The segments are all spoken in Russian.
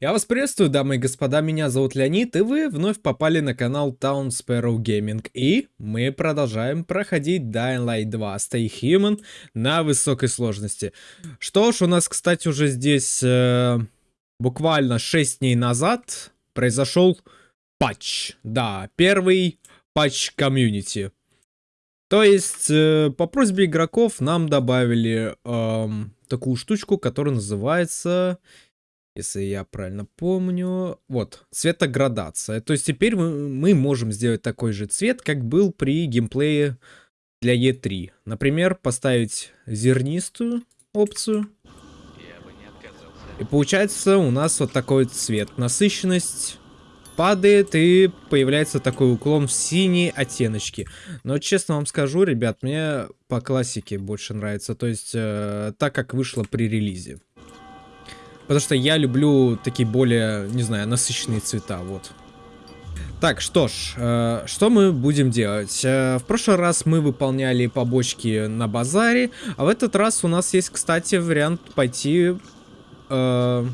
Я вас приветствую, дамы и господа, меня зовут Леонид, и вы вновь попали на канал Town Sparrow Gaming. И мы продолжаем проходить Dying Light 2 Stay Human на высокой сложности. Что ж, у нас, кстати, уже здесь э, буквально 6 дней назад произошел патч. Да, первый патч комьюнити. То есть, э, по просьбе игроков нам добавили э, такую штучку, которая называется если я правильно помню. Вот, цветоградация. То есть теперь мы, мы можем сделать такой же цвет, как был при геймплее для E3. Например, поставить зернистую опцию. И получается у нас вот такой цвет. Насыщенность падает и появляется такой уклон в синие оттеночки. Но честно вам скажу, ребят, мне по классике больше нравится. То есть э, так, как вышло при релизе. Потому что я люблю такие более, не знаю, насыщенные цвета, вот. Так, что ж, э, что мы будем делать? Э, в прошлый раз мы выполняли побочки на базаре, а в этот раз у нас есть, кстати, вариант пойти э,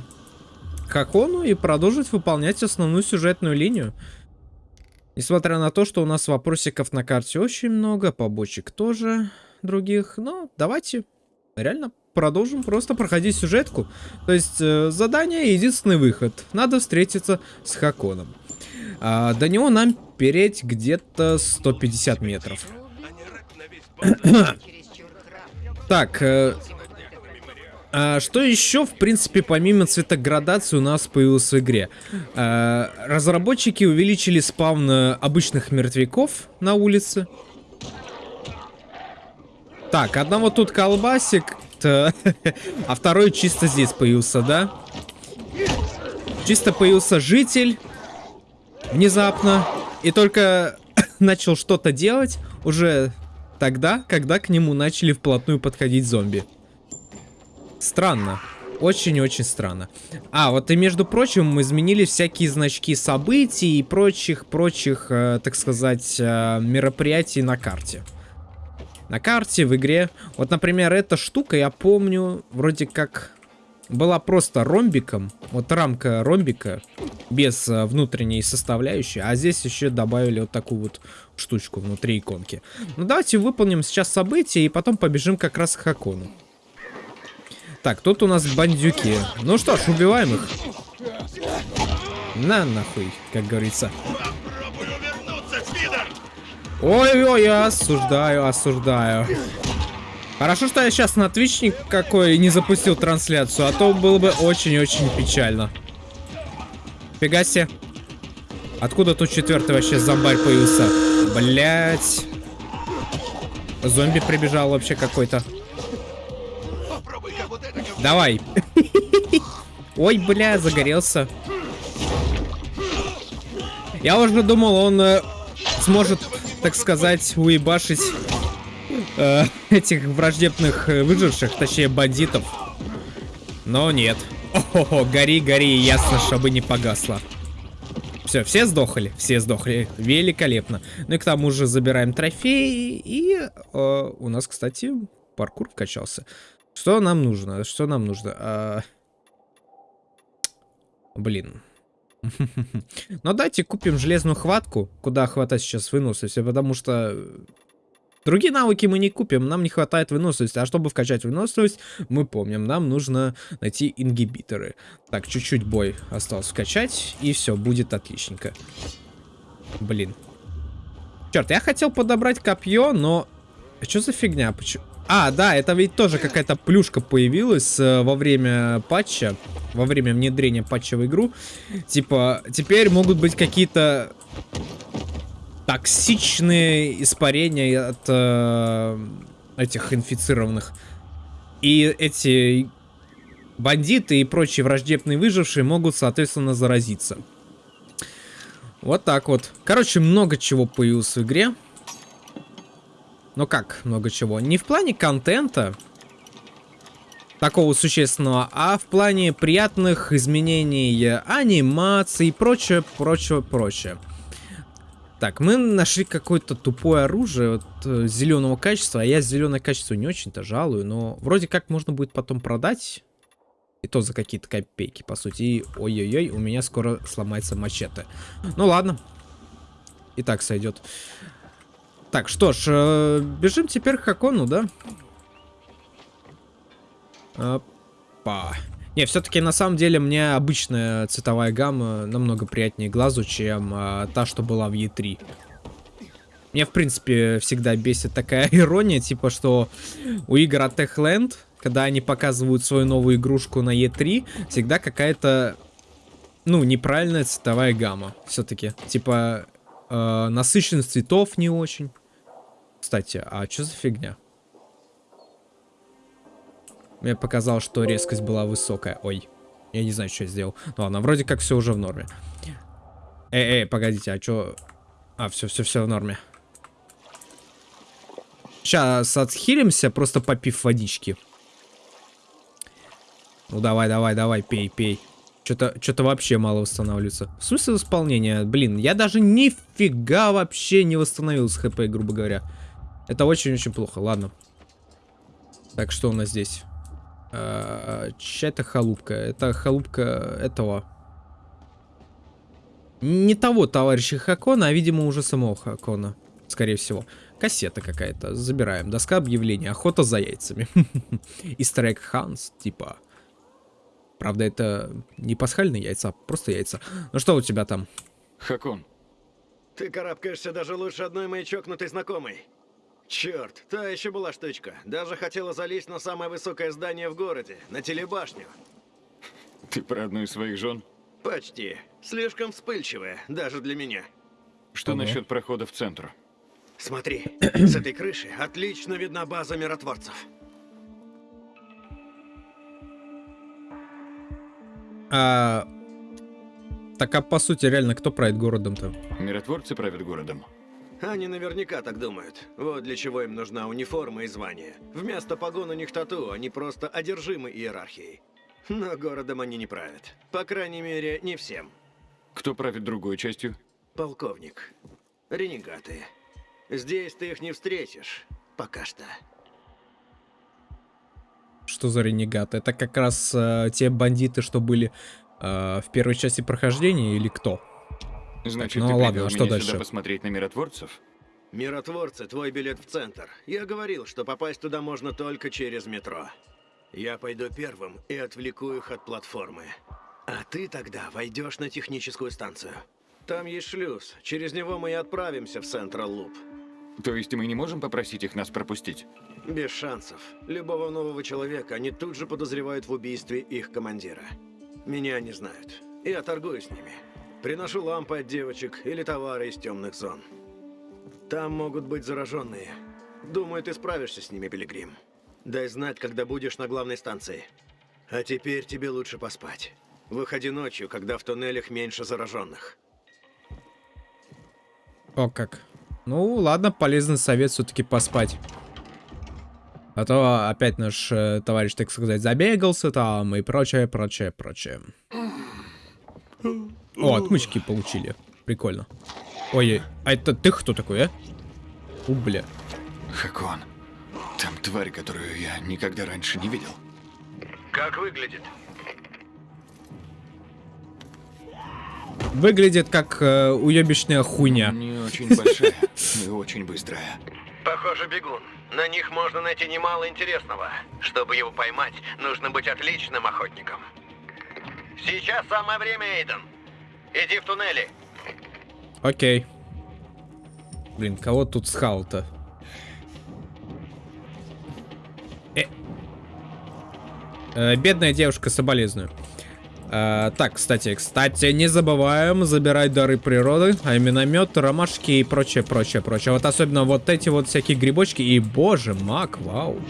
к Акону и продолжить выполнять основную сюжетную линию. Несмотря на то, что у нас вопросиков на карте очень много, побочек тоже других, но давайте реально продолжим просто проходить сюжетку. То есть э, задание единственный выход. Надо встретиться с Хаконом. А, до него нам переть где-то 150 метров. так, э, а, что еще, в принципе, помимо цветоградации у нас появилось в игре? А, разработчики увеличили спавн обычных мертвяков на улице. Так, одного тут колбасик, а второй чисто здесь появился, да? Чисто появился житель. Внезапно. И только начал что-то делать уже тогда, когда к нему начали вплотную подходить зомби. Странно. Очень-очень странно. А, вот и между прочим, мы изменили всякие значки событий и прочих-прочих, э, так сказать, э, мероприятий на карте на карте, в игре. Вот, например, эта штука, я помню, вроде как была просто ромбиком. Вот рамка ромбика без а, внутренней составляющей. А здесь еще добавили вот такую вот штучку внутри иконки. Ну, давайте выполним сейчас события и потом побежим как раз к Хакону. Так, тут у нас бандюки. Ну что ж, убиваем их. На нахуй, как говорится. Ой-ой, я осуждаю, осуждаю. Хорошо, что я сейчас на Twitch никакой не запустил трансляцию, а то было бы очень-очень печально. Фига себе. Откуда тут четвертый вообще зомбарь появился? Блять. Зомби прибежал вообще какой-то. Давай. Ой, бля, загорелся. Я уже думал, он э, сможет так сказать, уебашить э, этих враждебных э, выживших, точнее бандитов. Но нет. Ого, гори, гори, ясно, чтобы не погасло. Все, все сдохли? Все сдохли. Великолепно. Ну и к тому же забираем трофеи. И э, у нас, кстати, паркур вкачался. Что нам нужно? Что нам нужно? А... Блин. Но давайте купим железную хватку, куда хватать сейчас выносливости, потому что другие навыки мы не купим, нам не хватает выносливости. А чтобы вкачать выносливость, мы помним, нам нужно найти ингибиторы. Так, чуть-чуть бой осталось вкачать, и все, будет отличненько. Блин. Черт, я хотел подобрать копье, но... Что за фигня? Почему... А, да, это ведь тоже какая-то плюшка появилась э, во время патча, во время внедрения патча в игру. Типа, теперь могут быть какие-то токсичные испарения от э, этих инфицированных. И эти бандиты и прочие враждебные выжившие могут, соответственно, заразиться. Вот так вот. Короче, много чего появилось в игре. Ну как много чего? Не в плане контента такого существенного, а в плане приятных изменений анимации и прочее, прочее, прочее. Так, мы нашли какое-то тупое оружие вот, э, зеленого качества, а я зеленое качество не очень-то жалую, но вроде как можно будет потом продать И то за какие-то копейки, по сути. И ой-ой-ой, у меня скоро сломается мачете. Ну ладно. И так сойдет. Так, что ж, э, бежим теперь к Хакону, да? Опа. Не, все-таки на самом деле мне обычная цветовая гамма намного приятнее глазу, чем а, та, что была в E3. Мне, в принципе, всегда бесит такая ирония, типа, что у игр от Techland, когда они показывают свою новую игрушку на E3, всегда какая-то, ну, неправильная цветовая гамма. Все-таки, типа, э, насыщенность цветов не очень. Кстати, а что за фигня? Мне показалось, что резкость была высокая. Ой, я не знаю, что я сделал. Ну ладно, вроде как все уже в норме. Эй, эй, погодите, а что... А, все, все, все в норме. Сейчас отхилимся, просто попив водички. Ну давай, давай, давай, пей, пей. Что-то вообще мало восстанавливается. В смысле восполнения? Блин, я даже нифига вообще не восстановил с хп, грубо говоря. Это очень-очень плохо. Ладно. Так, что у нас здесь? Э, чья это халупка? Это халупка этого. Не того товарища Хакона, а, видимо, уже самого Хакона. Скорее всего. Кассета какая-то. Забираем. Доска объявления. Охота за яйцами. Истрек Ханс, типа. Правда, это не пасхальные яйца, просто яйца. Ну что у тебя там? Хакон. Ты карабкаешься даже лучше одной моей чокнутой знакомой. Черт, та еще была штучка. Даже хотела залезть на самое высокое здание в городе, на телебашню. Ты про одну из своих жен? Почти. Слишком вспыльчивая, даже для меня. Что Ага. насчет прохода в центр? Смотри, с этой крыши отлично видна база миротворцев. А... Так, а по сути, реально, кто правит городом-то? Миротворцы правят городом. Они наверняка так думают. Вот для чего им нужна униформа и звание. Вместо погон у них тату, они просто одержимы иерархией. Но городом они не правят. По крайней мере, не всем. Кто правит другой частью? Полковник. Ренегаты. Здесь ты их не встретишь. Пока что. Что за ренегаты? Это как раз э, те бандиты, что были э, в первой части прохождения или кто? Значит, ну ты ладно, а что меня дальше? сюда посмотреть на миротворцев? Миротворцы, твой билет в центр. Я говорил, что попасть туда можно только через метро. Я пойду первым и отвлеку их от платформы. А ты тогда войдешь на техническую станцию. Там есть шлюз. Через него мы и отправимся в Централ Луп. То есть мы не можем попросить их нас пропустить? Без шансов. Любого нового человека они тут же подозревают в убийстве их командира. Меня не знают. Я торгую с ними. Приношу лампы от девочек или товары из темных зон. Там могут быть зараженные. Думаю, ты справишься с ними, Пилигрим. Дай знать, когда будешь на главной станции. А теперь тебе лучше поспать. Выходи ночью, когда в туннелях меньше зараженных. О, как. Ну, ладно, полезный совет все-таки поспать. А то опять наш э, товарищ, так сказать, забегался там и прочее, прочее, прочее. О, отмычки получили. Прикольно. Ой, а это ты кто такой, а? У, бля. Хакон. Там тварь, которую я никогда раньше не видел. Как выглядит? Выглядит как э, уебищная хуйня. Не очень большая и очень быстрая. Похоже, бегун. На них можно найти немало интересного. Чтобы его поймать, нужно быть отличным охотником. Сейчас самое время, Эйден. Иди в туннели. Окей. Блин, кого тут схал-то? Э. Э, бедная девушка, соболезную. Э, так, кстати, кстати, не забываем забирать дары природы, а миномет, ромашки и прочее, прочее, прочее. Вот особенно вот эти вот всякие грибочки. И, боже, мак, вау.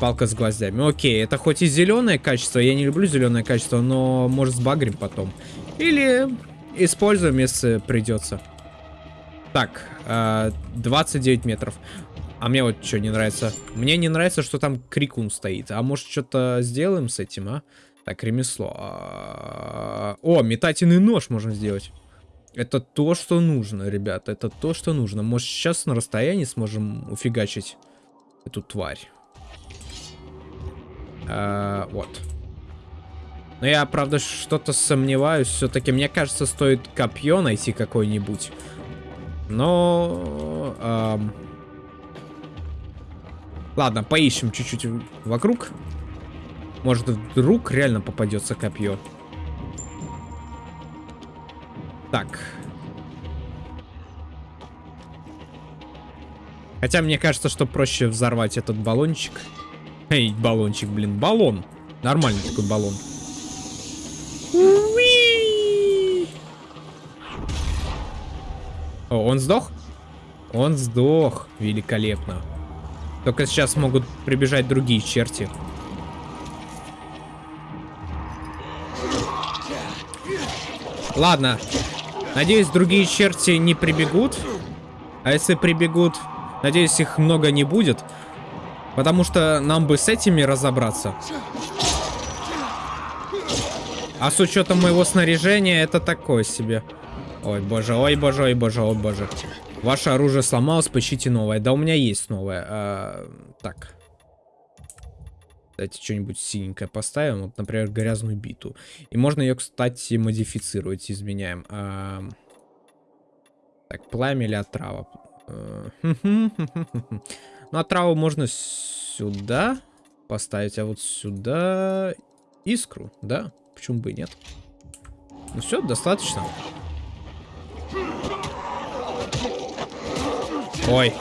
Палка с гвоздями. Окей, это хоть и зеленое качество, я не люблю зеленое качество, но может сбагрим потом. Или используем, если придется. Так, э, 29 метров. А мне вот что не нравится. Мне не нравится, что там крикун стоит. А может что-то сделаем с этим, а? Так, ремесло. А, О, метательный нож можно сделать. Это то, что нужно, ребята. Это то, что нужно. Может, сейчас на расстоянии сможем уфигачить эту тварь. А, вот. Но я, правда, что-то сомневаюсь. Все-таки, мне кажется, стоит копье найти какое-нибудь. Но... эм, Ладно, поищем чуть-чуть вокруг. Может, вдруг реально попадется копье. Так. Хотя мне кажется, что проще взорвать этот баллончик. Эй, баллончик, блин, баллон. Нормальный такой баллон. О, он сдох? Он сдох. Великолепно. Только сейчас могут прибежать другие черти. Ладно. Надеюсь, другие черти не прибегут. А если прибегут, надеюсь, их много не будет. Потому что нам бы с этими разобраться. А с учетом моего снаряжения, это такое себе. Ой, боже, ой, боже, ой, боже, ой, боже. Ваше оружие сломалось, поищите новое. Да у меня есть новое. А, так. Давайте что-нибудь синенькое поставим. Вот, например, грязную биту. И можно ее, кстати, модифицировать. Изменяем. А... Так, пламя или отрава? Э, ну, отраву можно сюда поставить, а вот сюда искру, да? Почему бы и нет? Ну все, достаточно. Ой.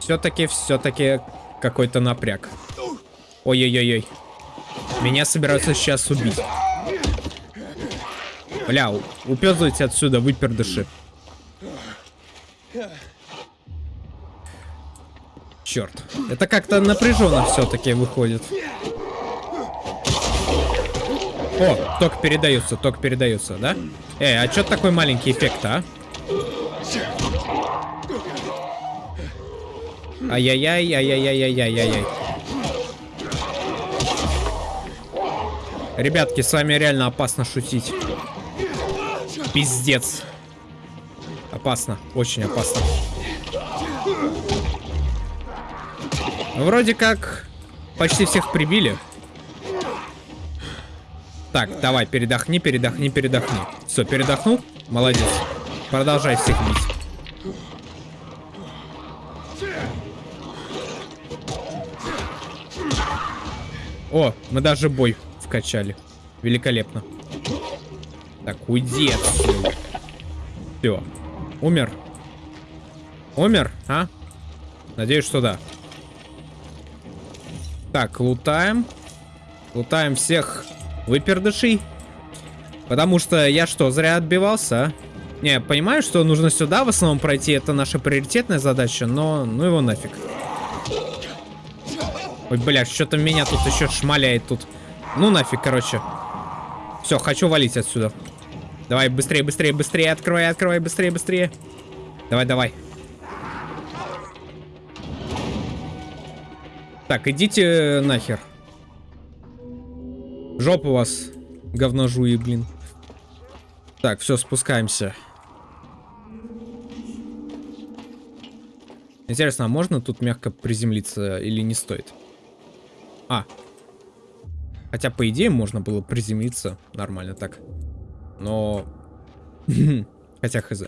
Все-таки, все-таки какой-то напряг. Ой-ой-ой-ой. Меня собираются сейчас убить. Бля, упёзывайте отсюда, выпердыши. Черт. Это как-то напряженно все-таки выходит. О, ток передается, ток передается, да? Эй, а что такой маленький эффект, а? Ай-яй-яй, ай-яй-яй-яй-яй-яй. Ребятки, с вами реально опасно шутить. Пиздец. Опасно, очень опасно. Вроде как почти всех прибили. Так, давай, передохни, передохни, передохни. Все, передохнул? Молодец. Продолжай всех бить. О, мы даже бой вкачали. Великолепно. Так, уйди отсюда. Все. Умер. Умер, а? Надеюсь, что да. Так, лутаем. Лутаем всех выпердышей. Потому что я что, зря отбивался, а? Не, понимаю, что нужно сюда в основном пройти. Это наша приоритетная задача, но ну его нафиг. Ой, бля, что-то меня тут еще шмаляет тут. Ну нафиг, короче. Все, хочу валить отсюда. Давай, быстрее, быстрее, быстрее. Открывай, открывай, быстрее, быстрее. Давай, давай. Так, идите нахер. Жопа у вас, говножуи, блин. Так, все, спускаемся. Интересно, а можно тут мягко приземлиться или не стоит? А. Хотя, по идее, можно было приземлиться нормально так. Но... Хотя, хз.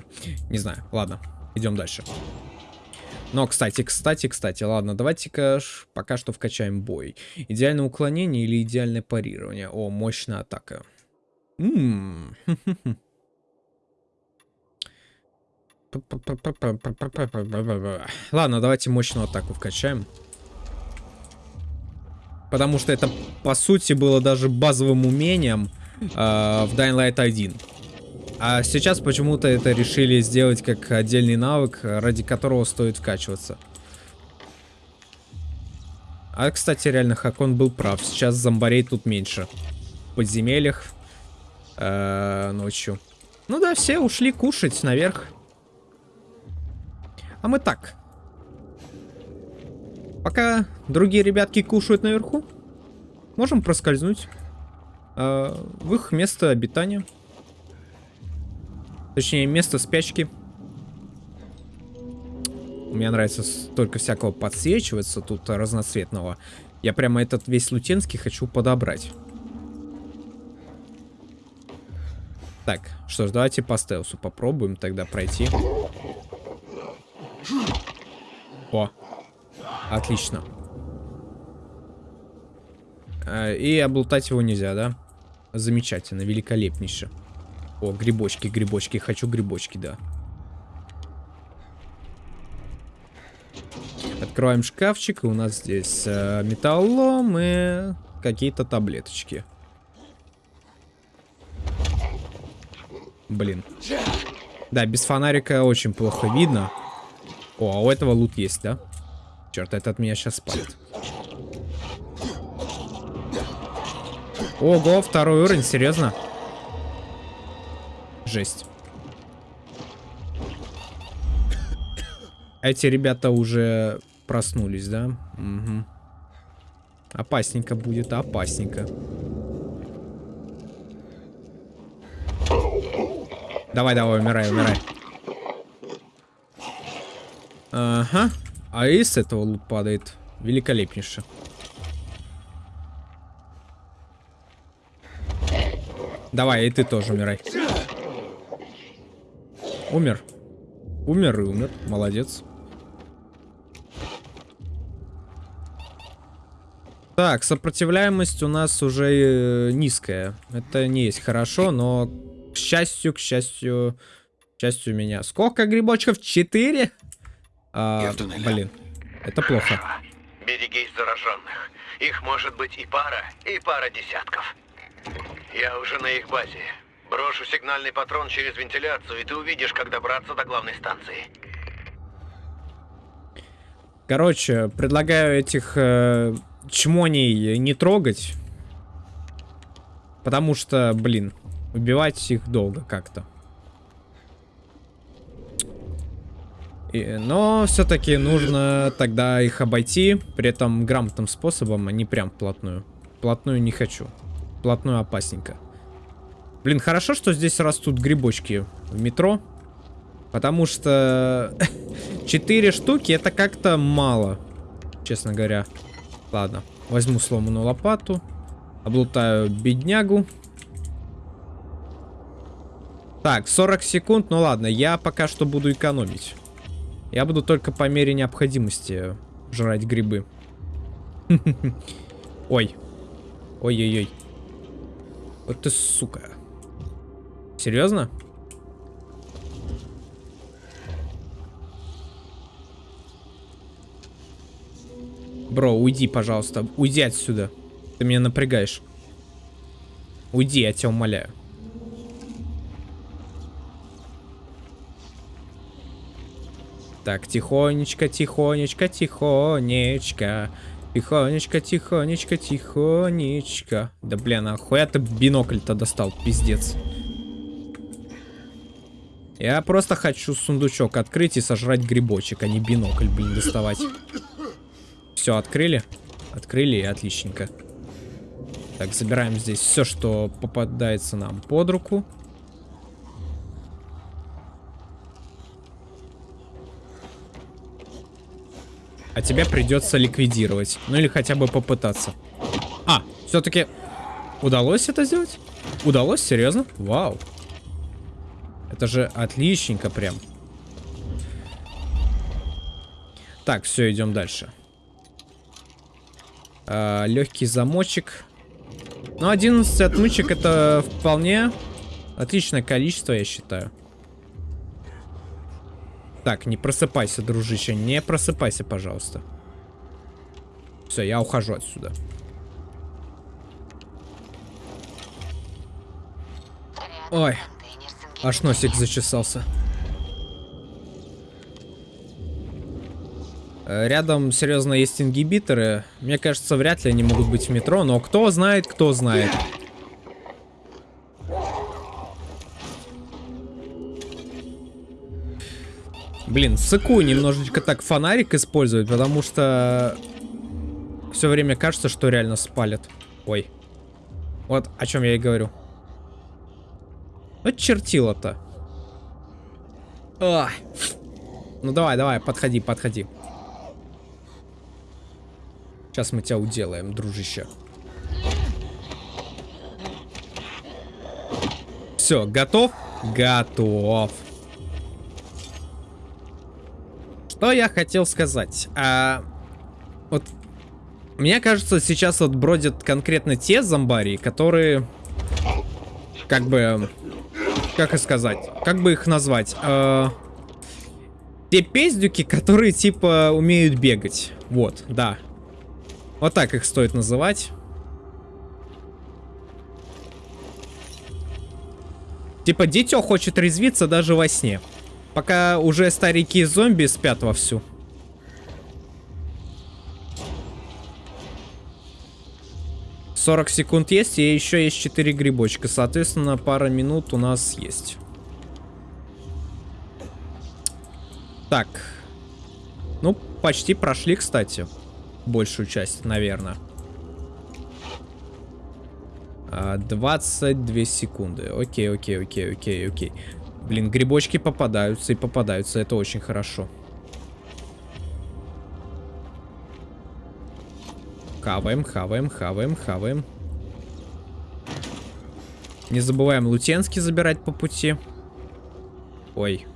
Не знаю. Ладно, идем дальше. Но, кстати, кстати, кстати, ладно, давайте-ка пока что вкачаем бой. Идеальное уклонение или идеальное парирование? О, мощная атака. М Ладно, давайте мощную атаку вкачаем. Потому что это, по сути, было даже базовым умением э, в Dying Light 1. А сейчас почему-то это решили сделать как отдельный навык, ради которого стоит вкачиваться. А, кстати, реально, Хакон был прав. Сейчас зомбарей тут меньше. В подземельях. Э, ночью. Ну да, все ушли кушать наверх. А мы так. Пока другие ребятки кушают наверху, можем проскользнуть э, в их место обитания. Точнее, место спячки. Мне нравится столько всякого подсвечиваться тут разноцветного. Я прямо этот весь лутенский хочу подобрать. Так, что ж, давайте по стелсу попробуем тогда пройти. О, отлично. А, и облутать его нельзя, да? Замечательно, великолепнейше. О, грибочки, грибочки. Хочу грибочки, да. Открываем шкафчик. И у нас здесь э, металлолом и какие-то таблеточки. Блин. Да, без фонарика очень плохо видно. О, а у этого лут есть, да? Черт, этот меня сейчас спалит. Ого, второй уровень, серьезно? Жесть. Эти ребята уже проснулись, да? Угу. Опасненько будет, опасненько. Давай, давай, умирай, умирай. Ага. А из этого лут падает. Великолепнейше. Давай, и ты тоже умирай. Умер. Умер и умер. Молодец. Так, сопротивляемость у нас уже э, низкая. Это не есть хорошо, но к счастью, к счастью, к счастью меня. Сколько грибочков? Четыре? А, блин, это плохо. Берегись зараженных. Их может быть и пара, и пара десятков. Я уже на их базе. Брошу сигнальный патрон через вентиляцию, и ты увидишь, как добраться до главной станции. Короче, предлагаю этих э, чмоней не трогать. Потому что, блин, убивать их долго как-то. Но все-таки нужно тогда их обойти, при этом грамотным способом, а не прям вплотную. Вплотную не хочу. Вплотную опасненько. Блин, хорошо, что здесь растут грибочки в метро. Потому что 4 штуки это как-то мало, честно говоря. Ладно, возьму сломанную лопату. Облутаю беднягу. Так, 40 секунд. Ну ладно, я пока что буду экономить. Я буду только по мере необходимости жрать грибы. Ой. Ой-ой-ой. Вот ты сука. Серьезно? Бро, уйди, пожалуйста. Уйди отсюда. Ты меня напрягаешь. Уйди, я тебя умоляю. Так, тихонечко, тихонечко, тихонечко. Тихонечко, тихонечко, тихонечко. Да блин, а ты бинокль-то достал, пиздец. Я просто хочу сундучок открыть и сожрать грибочек, а не бинокль, блин, доставать. Все, открыли? Открыли, и отличненько. Так, забираем здесь все, что попадается нам под руку. А тебя придется ликвидировать. Ну или хотя бы попытаться. А, все-таки удалось это сделать? Удалось? Серьезно? Вау. Это же отличненько прям. Так, все, идем дальше. А, легкий замочек. Ну, 11 отмычек это вполне отличное количество, я считаю. Так, не просыпайся, дружище, не просыпайся, пожалуйста. Все, я ухожу отсюда. Ой, аж носик зачесался. Э, рядом, серьезно, есть ингибиторы. Мне кажется, вряд ли они могут быть в метро, но кто знает, кто знает. Блин, сыку немножечко так фонарик использовать, потому что все время кажется, что реально спалят. Ой. Вот о чем я и говорю. Вот чертило-то. Ну давай, давай, подходи, подходи. Сейчас мы тебя уделаем, дружище. Все, готов? Готов. Что я хотел сказать? А, вот мне кажется, сейчас вот бродят конкретно те зомбари, которые, как бы, как и сказать, как бы их назвать? А, те пиздюки, которые типа умеют бегать. Вот, да. Вот так их стоит называть. Типа дитё хочет резвиться даже во сне. Пока уже старики зомби спят вовсю. Сорок секунд есть, и еще есть 4 грибочка. Соответственно, пара минут у нас есть. Так. Ну, почти прошли, кстати. Большую часть, наверное. 22 секунды. Окей, окей, окей, окей, окей. Блин, грибочки попадаются и попадаются. Это очень хорошо. Хаваем, хаваем, хаваем, хаваем. Не забываем лутенский забирать по пути. Ой.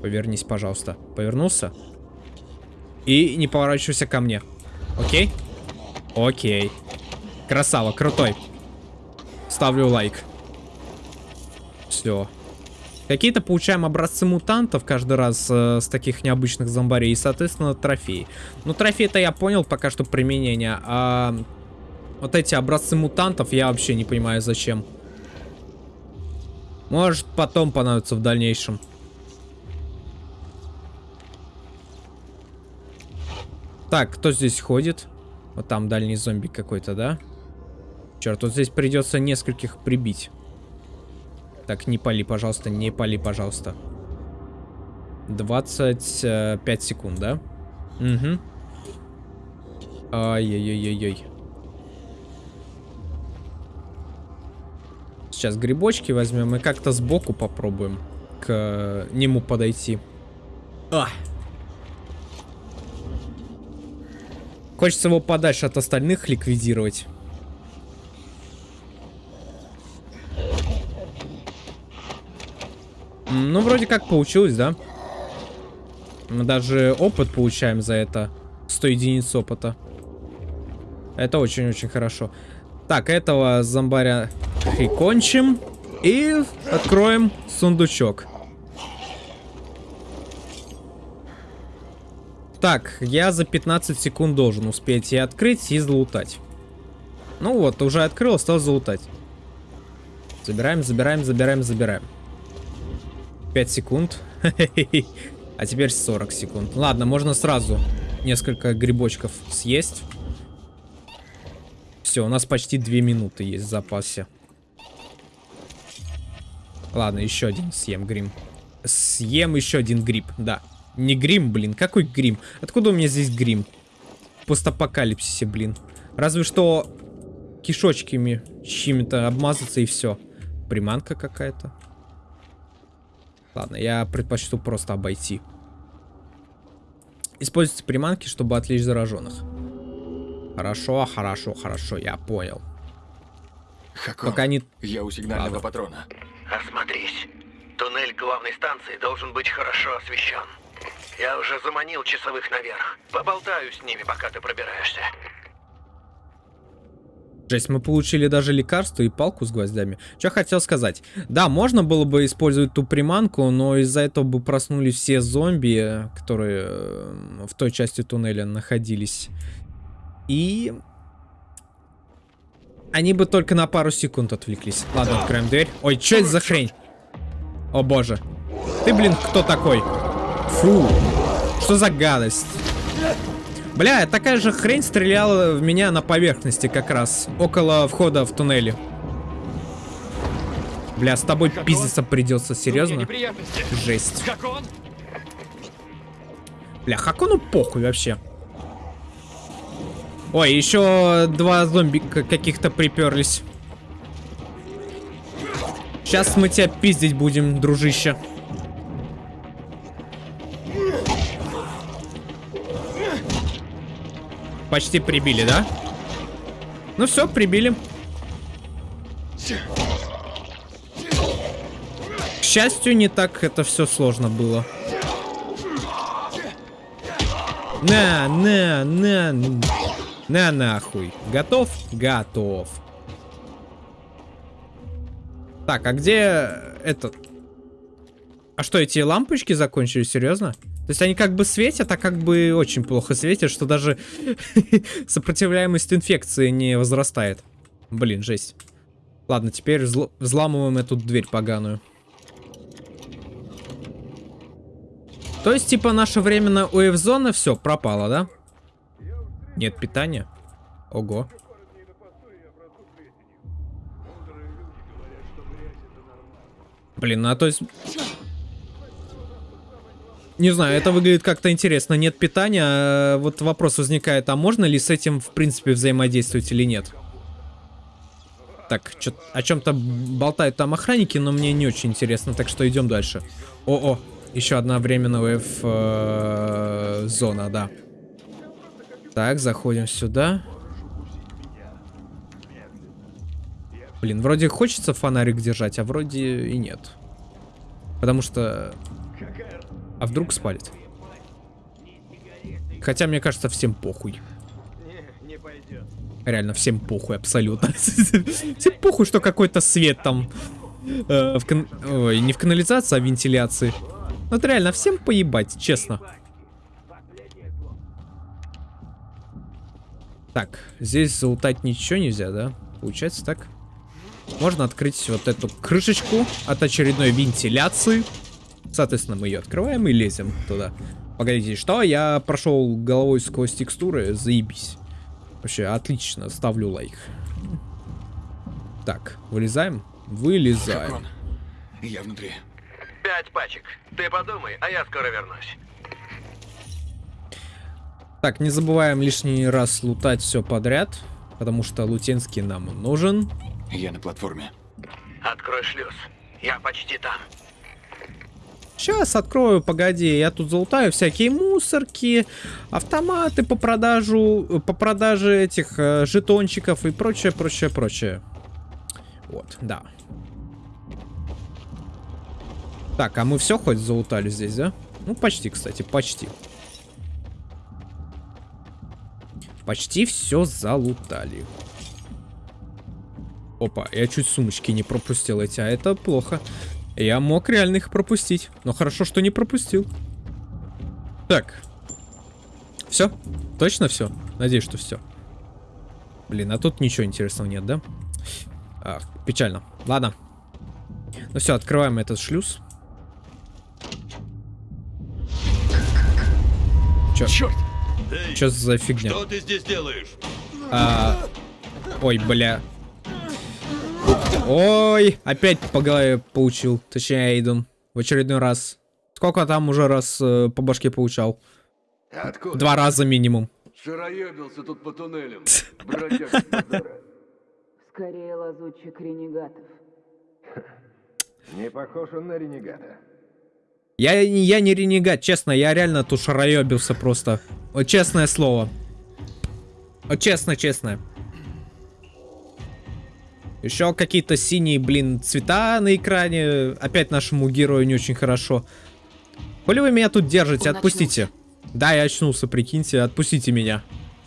Повернись, пожалуйста. Повернулся. И не поворачивайся ко мне. Окей? Окей. Красава, крутой. Ставлю лайк. Все. Какие-то получаем образцы мутантов каждый раз э, с таких необычных зомбарей. И, соответственно, трофеи. Ну, трофеи-то я понял пока что применение. А вот эти образцы мутантов я вообще не понимаю зачем. Может, потом понадобится в дальнейшем. Так, кто здесь ходит? Вот там дальний зомби какой-то, да? Черт, вот здесь придется нескольких прибить. Так, не пали, пожалуйста, не пали, пожалуйста. 25 секунд, да? Угу. Ай-яй-яй-яй-яй. Сейчас грибочки возьмем и как-то сбоку попробуем к нему подойти. А! Хочется его подальше от остальных ликвидировать. Ну, вроде как получилось, да? Мы даже опыт получаем за это. 100 единиц опыта. Это очень-очень хорошо. Так, этого зомбаря прикончим. И откроем сундучок. Так, я за 15 секунд должен успеть и открыть, и залутать. Ну вот, уже открыл, осталось залутать. Забираем, забираем, забираем, забираем. 5 секунд. А теперь 40 секунд. Ладно, можно сразу несколько грибочков съесть. Все, у нас почти 2 минуты есть в запасе. Ладно, еще один съем грим. Съем еще один гриб, да. Не грим, блин. Какой грим? Откуда у меня здесь грим? Постапокалипсисе, блин. Разве что кишочками чьими-то обмазаться и все. Приманка какая-то. Ладно, я предпочту просто обойти. Используйте приманки, чтобы отвлечь зараженных. Хорошо, хорошо, хорошо, я понял. Хако, Пока не... я у сигнального Ладно. патрона. Осмотрись. Туннель главной станции должен быть хорошо освещен. Я уже заманил часовых наверх. Поболтаю с ними, пока ты пробираешься. Жесть, мы получили даже лекарство и палку с гвоздями. Что хотел сказать. Да, можно было бы использовать ту приманку, но из-за этого бы проснулись все зомби, которые э, в той части туннеля находились. И... Они бы только на пару секунд отвлеклись. Ладно, откроем дверь. Ой, что это за хрень? О боже. Ты, блин, кто такой? Фу. Что за гадость? Бля, такая же хрень стреляла в меня на поверхности как раз. Около входа в туннеле. Бля, с тобой пиздиться придется, серьезно? Жесть. Хакон? Бля, Хакону похуй вообще. Ой, еще два зомби каких-то приперлись. Сейчас мы тебя пиздить будем, дружище. Почти прибили, да? Ну все, прибили. К счастью, не так это все сложно было. На, на, на, на нахуй. Готов? Готов. Так, а где этот? А что, эти лампочки закончились, серьезно? То есть они как бы светят, а как бы очень плохо светят, что даже сопротивляемость инфекции не возрастает. Блин, жесть. Ладно, теперь взл взламываем эту дверь поганую. То есть, типа, наша временная УФ-зона все, пропала, да? Нет питания? Ого. Блин, ну а то есть... Не знаю, это выглядит как-то интересно. Нет питания, а вот вопрос возникает, а можно ли с этим, в принципе, взаимодействовать или нет? Так, чё, о чем-то болтают там охранники, но мне не очень интересно, так что идем дальше. О-о, еще одна временная э, зона, да. Так, заходим сюда. Блин, вроде хочется фонарик держать, а вроде и нет. Потому что... А вдруг спалит? Хотя, мне кажется, всем похуй. Реально, всем похуй, абсолютно. Всем похуй, что какой-то свет там... Э. Ой, не в канализации, а в вентиляции. Вот реально, всем поебать, честно. Так, здесь заутать ничего нельзя, да? Получается так? Можно открыть вот эту крышечку от очередной вентиляции. Соответственно, мы ее открываем и лезем туда. Погодите, что? Я прошел головой сквозь текстуры, заебись. Вообще, отлично, ставлю лайк. Так, вылезаем? Вылезаем. Я внутри. Пять пачек. Ты подумай, а я скоро вернусь. Так, не забываем лишний раз лутать все подряд, потому что лутенский нам нужен. Я на платформе. Открой шлюз. Я почти там. Сейчас открою, погоди, я тут залутаю всякие мусорки, автоматы по продажу, по продаже этих э, жетончиков и прочее, прочее, прочее. Вот, да. Так, а мы все хоть залутали здесь, да? Ну, почти, кстати, почти. Почти все залутали. Опа, я чуть сумочки не пропустил эти, а это плохо. Я мог реально их пропустить. Но хорошо, что не пропустил. Так. Все? Точно все? Надеюсь, что все. Блин, а тут ничего интересного нет, да? Ах, печально. Ладно. Ну все, открываем этот шлюз. Чё? Черт! Чё за фигня? Что ты здесь делаешь? А... Ой, бля. Ой, опять по голове получил. Точнее, Эйден. В очередной раз. Сколько там уже раз э, по башке получал? Откуда? Два раза минимум. Шароебился тут по туннелям. Скорее лазутчик ренегатов. Не похож он на ренегата. Я, я не ренегат, честно, я реально тут шароебился просто. Вот честное слово. Вот честно, честно. Еще какие-то синие, блин, цвета на экране. Опять нашему герою не очень хорошо. Коли вы меня тут держите, Он отпустите. Да, я очнулся, прикиньте, отпустите меня.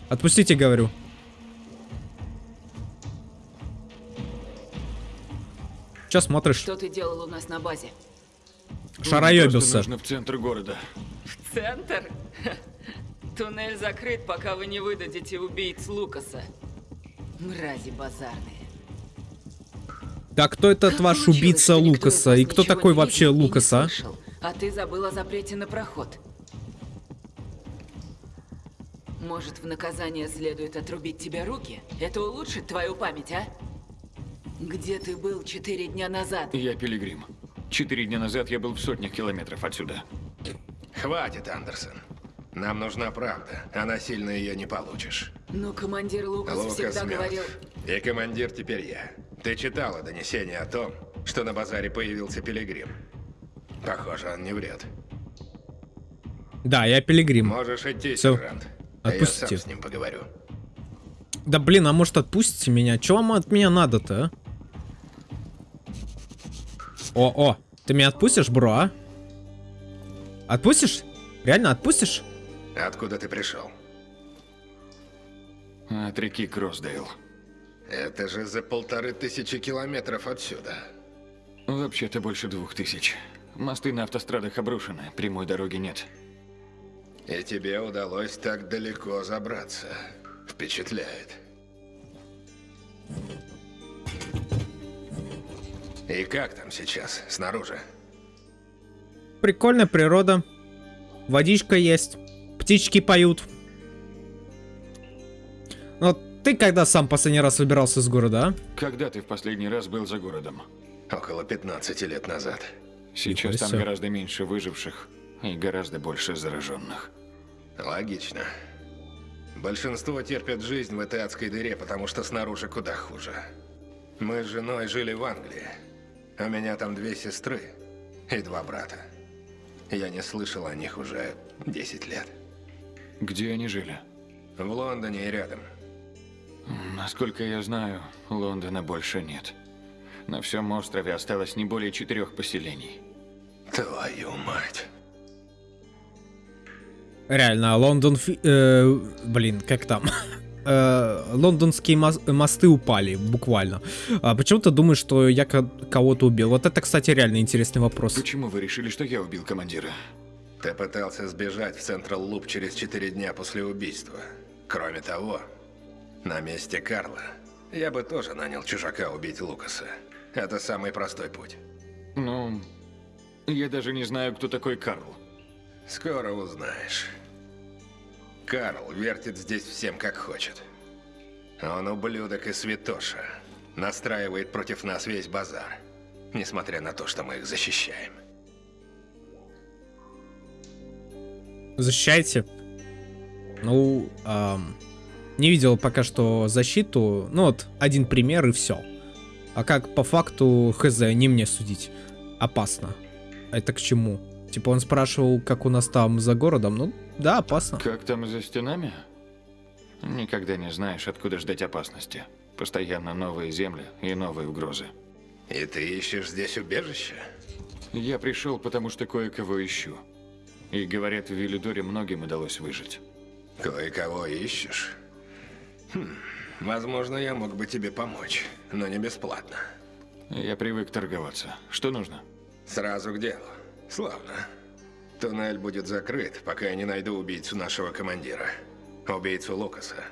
Отпустите, говорю. Че смотришь? Что ты делал у нас на базе? Шароебился. нужно в центр города. Центр? Туннель закрыт, пока вы не выдадите убийц Лукаса. Мрази базарные. Да кто этот Как ваш убийца Лукаса? И кто такой вообще Лукаса? а? слышал? А ты забыл о запрете на проход. Может, в наказание следует отрубить тебе руки? Это улучшит твою память, а? Где ты был четыре дня назад? Я пилигрим. Четыре дня назад я был в сотнях километров отсюда. Хватит, Андерсон. Нам нужна правда, а насильно ее не получишь. Но командир Лукас Лукас всегда мертв. говорил... И командир теперь я. Ты читала донесение о том, что на базаре появился пилигрим. Похоже, он не врет. Да, я пилигрим. Можешь идти, Всё. сержант. А я Отпусти. сам с ним поговорю. Да блин, а может отпустите меня? Чего вам от меня надо-то, а? О, о, ты меня отпустишь, бро, а? Отпустишь? Реально отпустишь? Откуда ты пришел? От реки Кроссдейл. Это же за полторы тысячи километров отсюда. Вообще-то больше двух тысяч. Мосты на автострадах обрушены, прямой дороги нет. И тебе удалось так далеко забраться. Впечатляет. И как там сейчас, снаружи? Прикольная природа. Водичка есть. Птички поют. Ты когда сам последний раз выбирался из города, а? Когда ты в последний раз был за городом? Около 15 лет назад. Сейчас там гораздо меньше выживших и гораздо больше зараженных. Логично. Большинство терпят жизнь в этой адской дыре, потому что снаружи куда хуже. Мы с женой жили в Англии. У меня там две сестры и два брата. Я не слышал о них уже 10 лет. Где они жили? В Лондоне и рядом. Насколько я знаю, Лондона больше нет. На всем острове осталось не более четырех поселений. Твою мать. Реально, Лондон... фи- э, блин, как там? Э, лондонские мос- мосты упали, буквально. А почему ты думаешь, что я ко- кого-то убил? Вот это, кстати, реально интересный вопрос. Почему вы решили, что я убил командира? Ты пытался сбежать в Централ Луп через 4 дня после убийства. Кроме того, на месте Карла я бы тоже нанял чужака убить Лукаса. Это самый простой путь. Ну, я даже не знаю, кто такой Карл. Скоро узнаешь. Карл вертит здесь всем как хочет. Он ублюдок и святоша. Настраивает против нас весь базар. Несмотря на то, что мы их защищаем. Защищайте. Ну, ам, не видел пока что защиту. Ну вот, один пример и все. А как по факту, хз, не мне судить. Опасно. Это к чему? Типа он спрашивал, как у нас там за городом. Ну, да, опасно. Как там за стенами? Никогда не знаешь, откуда ждать опасности. Постоянно новые земли и новые угрозы. И ты ищешь здесь убежище? Я пришел, потому что кое-кого ищу. И говорят, в Велидоре многим удалось выжить. Кое-кого ищешь? Хм, возможно, я мог бы тебе помочь, но не бесплатно. Я привык торговаться. Что нужно? Сразу к делу. Славно. Туннель будет закрыт, пока я не найду убийцу нашего командира. Убийцу Лукаса.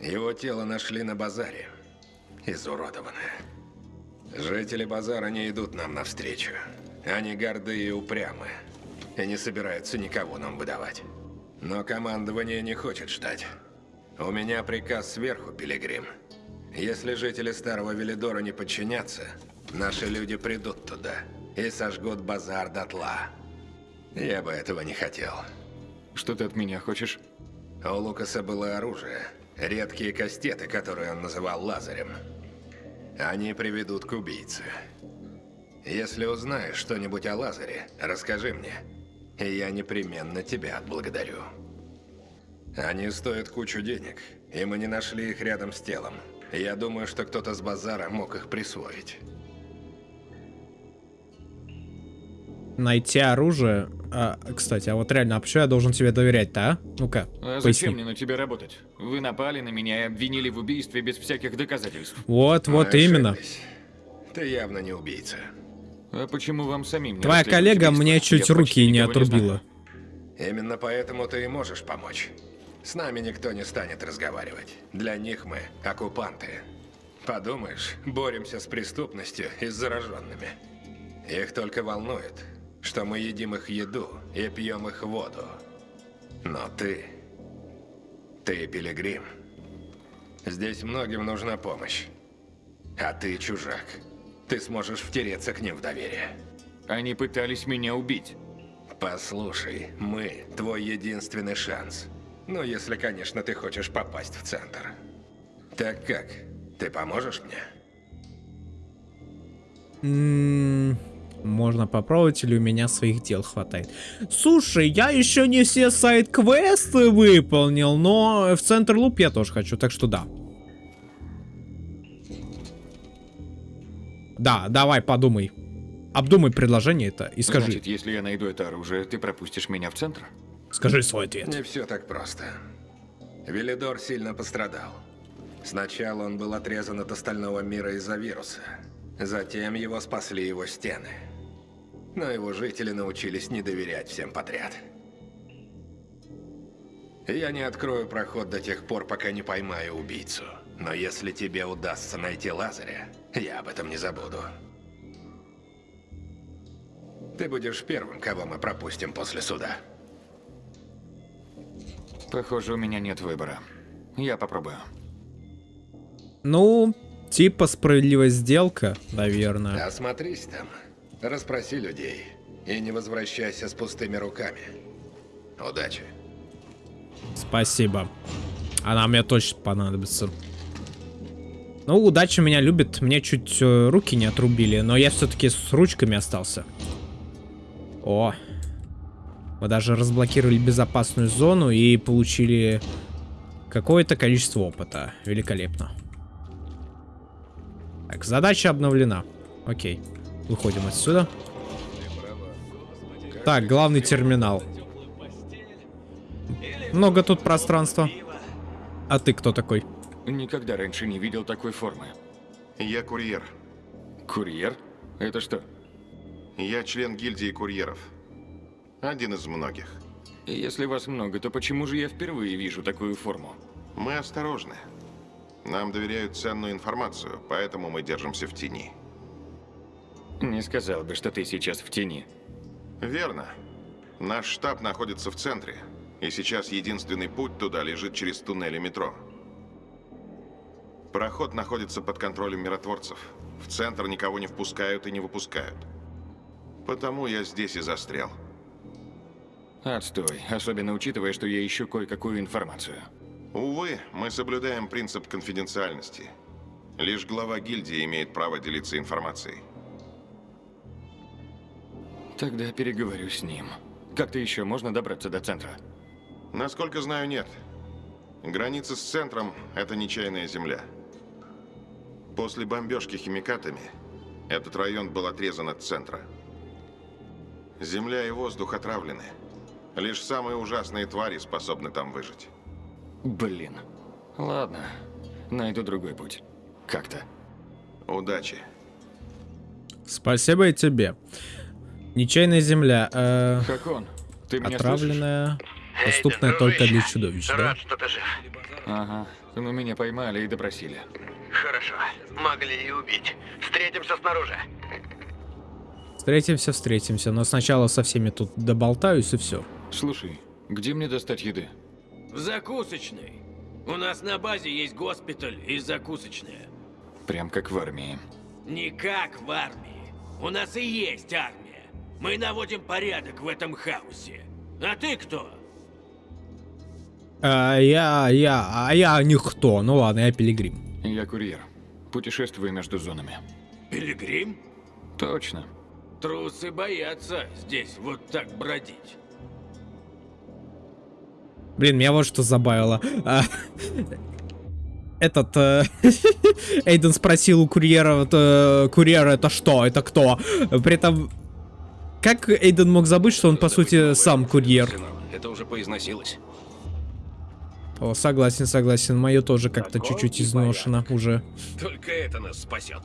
Его тело нашли на базаре. Изуродованное. Жители базара не идут нам навстречу. Они горды и упрямы. И не собираются никого нам выдавать. Но командование не хочет ждать. У меня приказ сверху, Пилигрим. Если жители Старого Велидора не подчинятся, наши люди придут туда и сожгут базар дотла. Я бы этого не хотел. Что ты от меня хочешь? У Лукаса было оружие. Редкие кастеты, которые он называл лазарем. Они приведут к убийце. Если узнаешь что-нибудь о Лазаре, расскажи мне. И я непременно тебя отблагодарю. Они стоят кучу денег, и мы не нашли их рядом с телом. Я думаю, что кто-то с базара мог их присвоить. Найти оружие. А, кстати, а вот реально, а почему я должен тебе доверять-то, а? Ну-ка, А зачем мне на тебя работать? Вы напали на меня и обвинили в убийстве без всяких доказательств. Вот, вот именно. Ты явно не убийца. А почему вам самим не Твоя коллега убийство? мне чуть руки не отрубила. знаю. Именно поэтому ты и можешь помочь. С нами никто не станет разговаривать. Для них мы оккупанты. Подумаешь, боремся с преступностью и с зараженными. Их только волнует, что мы едим их еду и пьем их воду. Но ты... Ты пилигрим. Здесь многим нужна помощь. А ты чужак. Ты сможешь втереться к ним в доверие. Они пытались меня убить. Послушай, мы твой единственный шанс. Ну, если, конечно, ты хочешь попасть в центр. Так как? Ты поможешь мне? М, Можно попробовать, или у меня своих дел хватает. Слушай, я еще не все сайт-квесты выполнил, но в центр луп я тоже хочу, так что да. Да, давай, подумай. обдумай предложение это и скажи. Значит, если я найду это оружие, ты пропустишь меня в центр? Скажи свой ответ. Не все так просто. Велидор сильно пострадал. Сначала он был отрезан от остального мира из-за вируса. Затем его спасли его стены. Но его жители научились не доверять всем подряд. Я не открою проход до тех пор, пока не поймаю убийцу. Но если тебе удастся найти Лазаря, я об этом не забуду. Ты будешь первым, кого мы пропустим после суда. Похоже, у меня нет выбора. Я попробую. Ну, типа справедливая сделка, наверное. Осмотрись там, расспроси людей и не возвращайся с пустыми руками. Удачи. Спасибо. Она мне точно понадобится. Ну, удача меня любит. Мне чуть э, руки не отрубили, но я все-таки с ручками остался. О. Мы даже разблокировали безопасную зону и получили какое-то количество опыта. Великолепно. Так, задача обновлена. Окей. Выходим отсюда. Так, главный терминал. Много тут пространства. А ты кто такой? Никогда раньше не видел такой формы. Я курьер. Курьер? Это что? Я член гильдии курьеров. Один из многих. Если вас много, то почему же я впервые вижу такую форму? Мы осторожны. Нам доверяют ценную информацию, поэтому мы держимся в тени. Не сказал бы, что ты сейчас в тени. Верно. Наш штаб находится в центре, и сейчас единственный путь туда лежит через туннели метро. Проход находится под контролем миротворцев. В центр никого не впускают и не выпускают. Потому я здесь и застрял. Отстой, особенно учитывая, что я ищу кое-какую информацию. Увы, мы соблюдаем принцип конфиденциальности. Лишь глава гильдии имеет право делиться информацией. Тогда переговорю с ним. Как-то еще можно добраться до центра? Насколько знаю, нет. Граница с центром – это нечаянная земля. После бомбежки химикатами этот район был отрезан от центра. Земля и воздух отравлены. Лишь самые ужасные твари способны там выжить. Блин. Ладно, найду другой путь. Как-то. Удачи. Спасибо и тебе. Нечаянная земля. э, Как он? Ты меня слышишь? отравленная. Доступная только для чудовищ, да? Рад, что ты жив. Ага. Ну меня поймали и допросили. Хорошо. Могли и убить. Встретимся снаружи. Встретимся, встретимся. Но сначала со всеми тут доболтаюсь и все. Слушай, где мне достать еды? В закусочной. У нас на базе есть госпиталь и закусочная. Прям как в армии. Не как в армии. У нас и есть армия. Мы наводим порядок в этом хаосе. А ты кто? А, я, я, а я никто. Ну ладно, я пилигрим. Я курьер. Путешествую между зонами. Пилигрим? Точно. Трусы боятся здесь вот так бродить. Блин, меня вот что забавило. А, Этот э, Эйден спросил у курьера, э, курьер это что, это кто? При этом, как Эйден мог забыть, что он по сути сам курьер? Это уже поизносилось. О, согласен, согласен, мое тоже как-то чуть-чуть изношено уже. Только это нас спасет.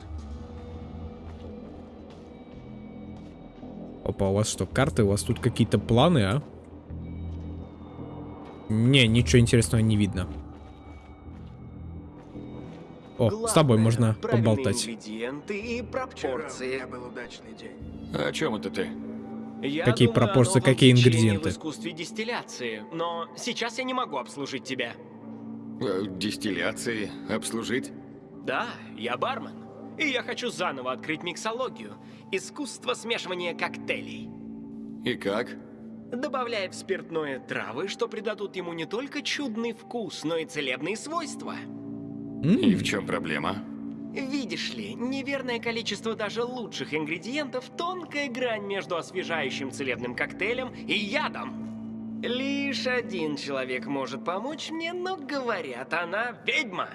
Опа, у вас что, карты? У вас тут какие-то планы, а? Не, ничего интересного не видно. О, с тобой можно поболтать. ингредиенты и пропорции. был удачный день. А о чем это ты? Я Какие думаю о пропорции, какие ингредиенты? в искусстве дистилляции, но сейчас я не могу обслужить тебя. Э, Дистилляции? Обслужить? Да, я бармен. И я хочу заново открыть миксологию. Искусство смешивания коктейлей. И как? Добавляя в спиртное травы, что придадут ему не только чудный вкус, но и целебные свойства. И в чем проблема? Видишь ли, неверное количество даже лучших ингредиентов – тонкая грань между освежающим целебным коктейлем и ядом. Лишь один человек может помочь мне, но говорят, она ведьма.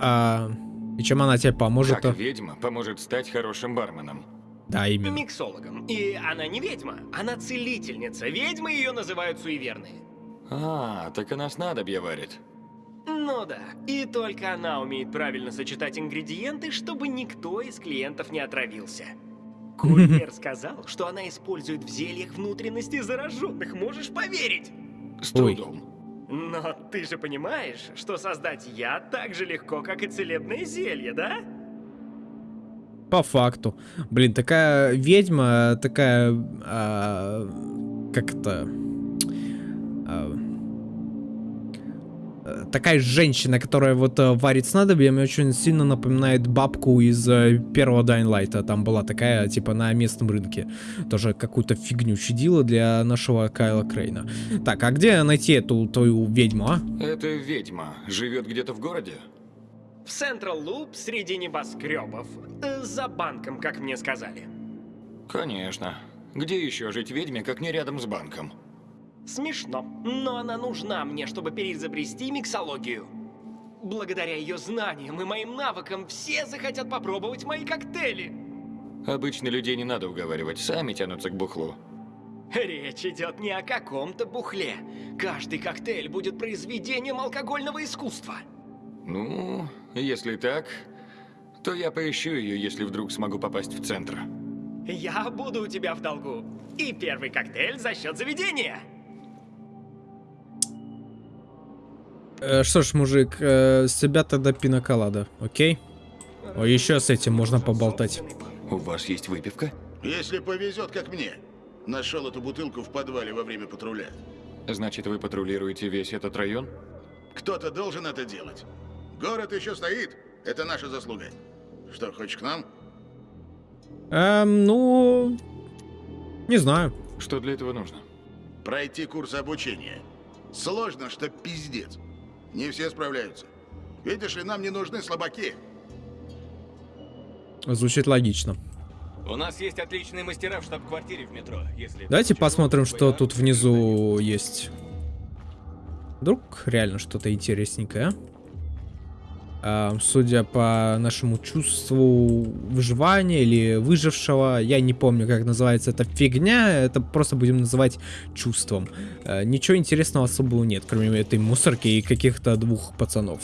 А, И чем она тебе поможет? Как ведьма поможет стать хорошим барменом? Да, именно. Миксологом. И она не ведьма, она целительница. Ведьмы ее называют суеверные. А, так она снадобье варит. Ну да, и только она умеет правильно сочетать ингредиенты, чтобы никто из клиентов не отравился. Курьер сказал, что она использует в зельях внутренности зараженных, можешь поверить? С трудом. Но ты же понимаешь, что создать яд так же легко, как и целебное зелье, да? По факту. Блин, такая ведьма, такая... а, как это... а, такая женщина, которая вот э, варит снадобье, мне очень сильно напоминает бабку из э, первого Dying Light. Там была такая, типа, на местном рынке. Тоже какую-то фигню чудила для нашего Кайла Крейна. Так, а где найти эту твою ведьму, а? Это ведьма. Живет где-то в городе? В Централ Луп среди небоскребов. Э, За банком, как мне сказали. Конечно. Где еще жить ведьме, как не рядом с банком? Смешно, но она нужна мне, чтобы переизобрести миксологию. Благодаря ее знаниям и моим навыкам все захотят попробовать мои коктейли. Обычно людей не надо уговаривать, сами тянутся к бухлу. Речь идет не о каком-то бухле. Каждый коктейль будет произведением алкогольного искусства. Ну, если так, то я поищу ее, если вдруг смогу попасть в центр. Я буду у тебя в долгу. И первый коктейль за счет заведения. Э, что ж, мужик, э, с себя тогда пиноколада, окей? О, еще с этим можно поболтать. У вас есть выпивка? Если повезет, как мне. Нашел эту бутылку в подвале во время патруля. Значит, вы патрулируете весь этот район? Кто-то должен это делать. Город еще стоит. Это наша заслуга. Что, хочешь к нам? Эм, ну... Не знаю. Что для этого нужно? Пройти курс обучения. Сложно, что пиздец. Не все справляются. Видишь ли, нам не нужны слабаки. Звучит логично. У нас есть отличные мастера в штаб-квартире в метро. Если Давайте посмотрим, что тут внизу есть. Вдруг реально что-то интересненькое, а? Судя по нашему чувству выживания или выжившего, я не помню, как называется эта фигня, это просто будем называть чувством. А, ничего интересного особого нет, кроме этой мусорки и каких-то двух пацанов.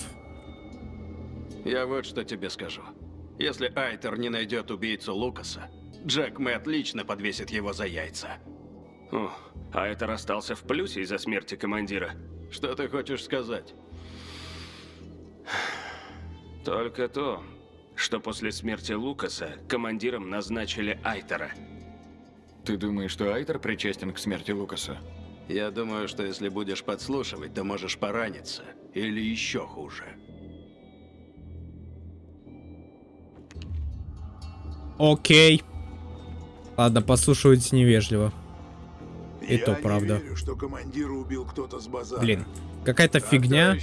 Я вот что тебе скажу. Если Айтер не найдет убийцу Лукаса, Джек Мэтт лично подвесит его за яйца. О, а это остался в плюсе из-за смерти командира. Что ты хочешь сказать? Только то, что после смерти Лукаса командиром назначили Айтера. Ты думаешь, что Айтер причастен к смерти Лукаса? Я думаю, что если будешь подслушивать, то можешь пораниться. Или еще хуже. Окей. Ладно, послушивать невежливо. И Я то не правда. верю, что командира убил кто-то с базара. Блин, какая-то фигня,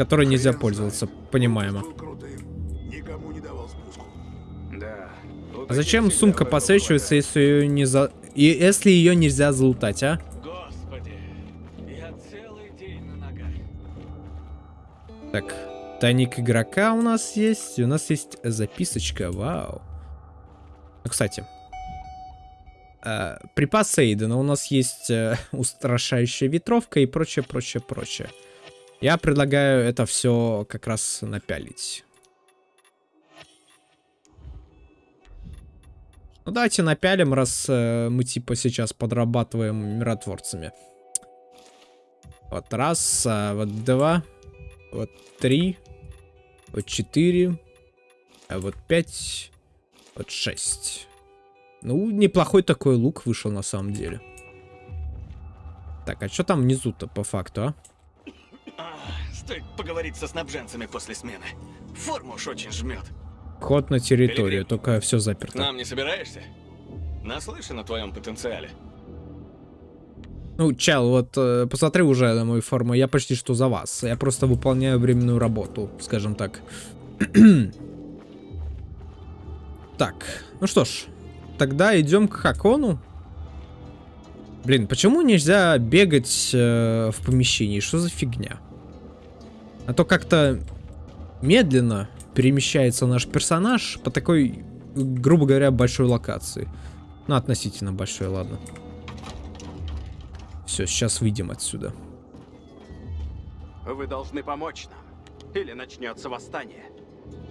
которой нельзя пользоваться, понимаемо. А зачем сумка подсвечивается, если ее не за... И если ее нельзя залутать, а? Господи, я целый день на ногах. Так, тайник игрока у нас есть. У нас есть записочка, вау. Ну, кстати. э, припас Эйдена. У нас есть э, устрашающая ветровка и прочее, прочее, прочее. Я предлагаю это все как раз напялить. Ну давайте напялим, раз э, мы типа сейчас подрабатываем миротворцами. Вот раз, а, вот два, вот три, вот четыре, а вот пять, вот шесть. Ну, неплохой такой лук вышел на самом деле. Так, а что там внизу-то по факту, а? А, стоит поговорить со снабженцами после смены. Форму уж очень жмет. Вход на территорию, только все заперто. Нам не собираешься? Наслышан о твоем потенциале. Ну, чел, вот э, посмотри уже на мою форму, я почти что за вас. Я просто выполняю временную работу, скажем так. так, ну что ж, тогда идем к Хакону. Блин, почему нельзя бегать э, в помещении? Что за фигня? А то как-то медленно перемещается наш персонаж по такой, грубо говоря, большой локации. Ну, относительно большой, ладно. Все, сейчас выйдем отсюда. Вы должны помочь нам, или начнется восстание.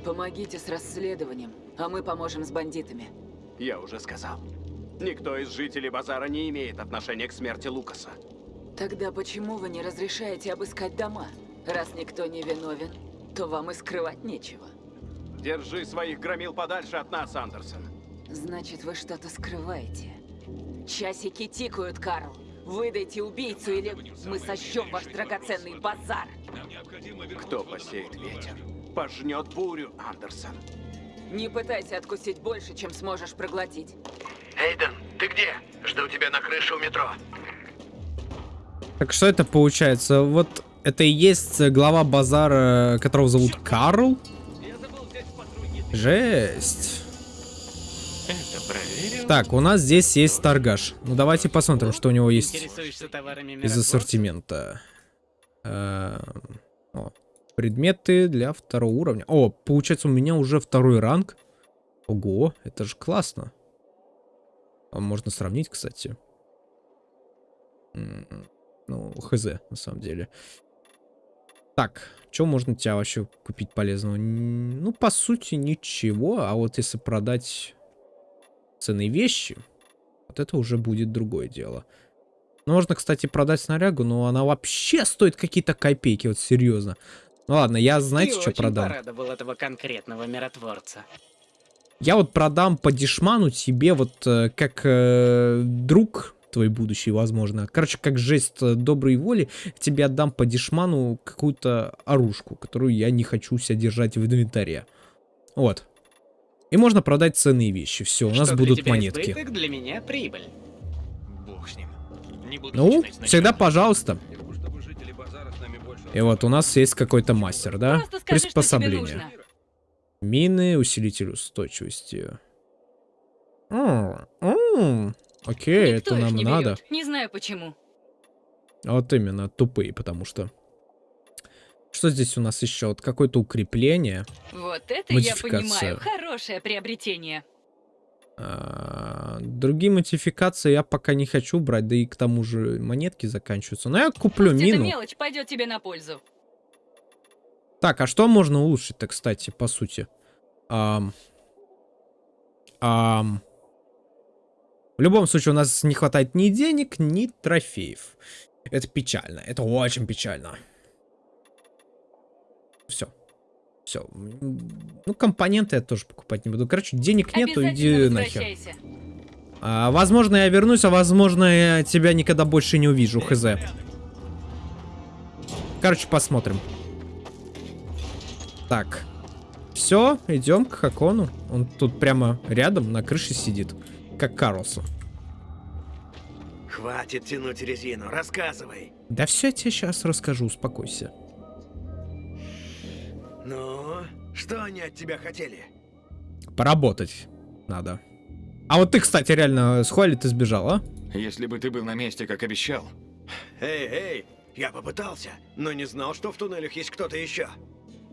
Помогите с расследованием, а мы поможем с бандитами. Я уже сказал. Никто из жителей базара не имеет отношения к смерти Лукаса. Тогда почему вы не разрешаете обыскать дома? Раз никто не виновен, то вам и скрывать нечего. Держи своих громил подальше от нас, Андерсон. Значит, вы что-то скрываете. Часики тикают, Карл. Выдайте убийцу, или мы сожжем ваш драгоценный базар. Кто посеет ветер, пожнет бурю, Андерсон. Не пытайся откусить больше, чем сможешь проглотить. Эйден, ты где? Жду тебя на крыше у метро. Так что это получается? Вот это и есть глава базара, которого зовут Карл? Жесть. Так, у нас здесь есть торгаш. Ну давайте посмотрим, что у него есть из ассортимента. Эм, О, предметы для второго уровня. О, получается у меня уже второй ранг. Ого, это же классно. А можно сравнить, кстати. Ну, хз, на самом деле. Так, что можно тебя вообще купить полезного? Ну, по сути, ничего. А вот если продать ценные вещи, вот это уже будет другое дело. Ну, можно, кстати, продать снарягу, но она вообще стоит какие-то копейки, вот серьезно. Ну ладно, я знаете, Ты что продам? порадовал этого конкретного миротворца. Я вот продам по дешману тебе вот э, как э, друг твой будущий, возможно. Короче, как жест э, доброй воли, тебе отдам по дешману какую-то оружку, которую я не хочу себя держать в инвентаре. Вот. И можно продать ценные вещи. Все, у нас Что для будут тебя монетки. избыток, для меня прибыль. Бог с ним. Не буду Ну, всегда пожалуйста. И вот у нас есть какой-то мастер, да? Скажи, Приспособление. Мины, усилитель устойчивости. М, м, Окей, Никто это нам не надо. берет. Не знаю почему. Вот именно, тупые, потому что. Что здесь у нас еще? Вот какое-то укрепление. Вот это я понимаю. Хорошее приобретение. А, Другие модификации я пока не хочу брать, да и к тому же монетки заканчиваются. Но я куплю Пусть эта мину. мелочь пойдет тебе на пользу. Так, а что можно улучшить-то, кстати, по сути? Ам. Ам. В любом случае, у нас не хватает ни денег, ни трофеев. Это печально. Это очень печально. Все. Все. Ну, компоненты я тоже покупать не буду. Короче, денег нету, иди нахер. А, возможно, я вернусь, а возможно, я тебя никогда больше не увижу, хз. Короче, посмотрим. Так. Все, идем к Хакону. Он тут прямо рядом на крыше сидит. Как Карлсон. Хватит тянуть резину, рассказывай. Да все я тебе сейчас расскажу, успокойся. Ну, что они от тебя хотели? Поработать надо. А вот ты, кстати, реально с Хуали ты сбежал, а? Если бы ты был на месте, как обещал. Эй, эй, я попытался, но не знал, что в туннелях есть кто-то еще.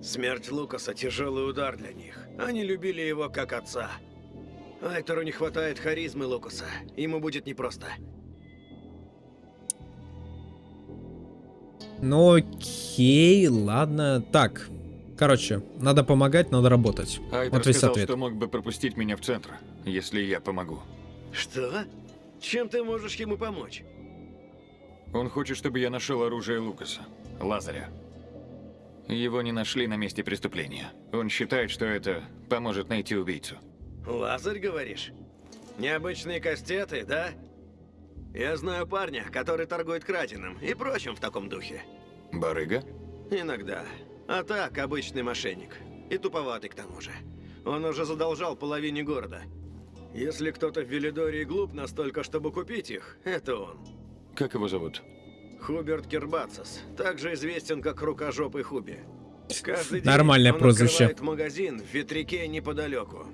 Смерть Лукаса – тяжелый удар для них. Они любили его как отца. Айтеру не хватает харизмы Лукаса. Ему будет непросто. Ну окей, ладно. Так, короче, надо помогать, надо работать. Айтер вот весь сказал, ответ. что мог бы пропустить меня в центр, если я помогу. Что? Чем ты можешь ему помочь? Он хочет, чтобы я нашел оружие Лукаса, Лазаря. Его не нашли на месте преступления. Он считает, что это поможет найти убийцу. Лазарь, говоришь? Необычные кастеты, да? Я знаю парня, который торгует краденым и прочим в таком духе. Барыга? Иногда. А так, обычный мошенник. И туповатый к тому же. Он уже задолжал половине города. Если кто-то в Велидории глуп настолько, чтобы купить их, это он. Как его зовут? Хуберт Кербацис, также известен как Рукожопый Хуби. Каждый день Нормальное он прозвище. магазин в ветряке неподалеку.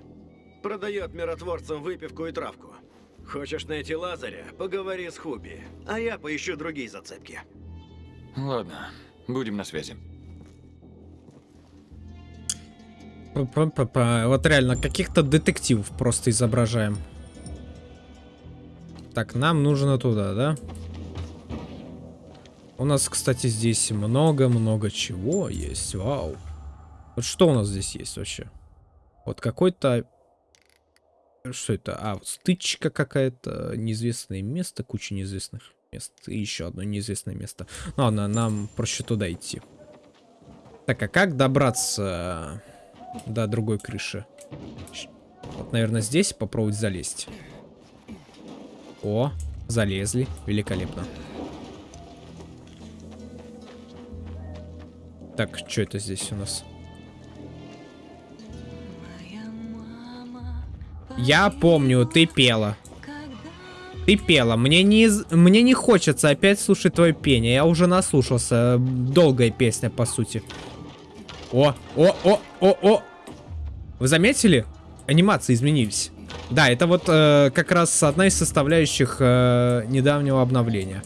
Продает миротворцам выпивку и травку. Хочешь найти Лазаря? Поговори с Хуби. А я поищу другие зацепки. Ладно, будем на связи. Вот реально, каких-то детективов просто изображаем. Так, нам нужно туда, да? У нас, кстати, здесь много-много чего есть. Вау. Вот что у нас здесь есть вообще? Вот какой-то... Что это? А, вот стычка какая-то, неизвестное место, куча неизвестных мест. И еще одно неизвестное место. Ладно, нам проще туда идти. Так, а как добраться до другой крыши? Вот, наверное, здесь попробовать залезть. О, залезли. Великолепно. Так, что это здесь у нас? Я помню, ты пела. Ты пела. Мне не, мне не хочется опять слушать твое пение. Я уже наслушался. Долгая песня, по сути. О, о, о, о, о. Вы заметили? Анимации изменились. Да, это вот э, как раз одна из составляющих э, недавнего обновления.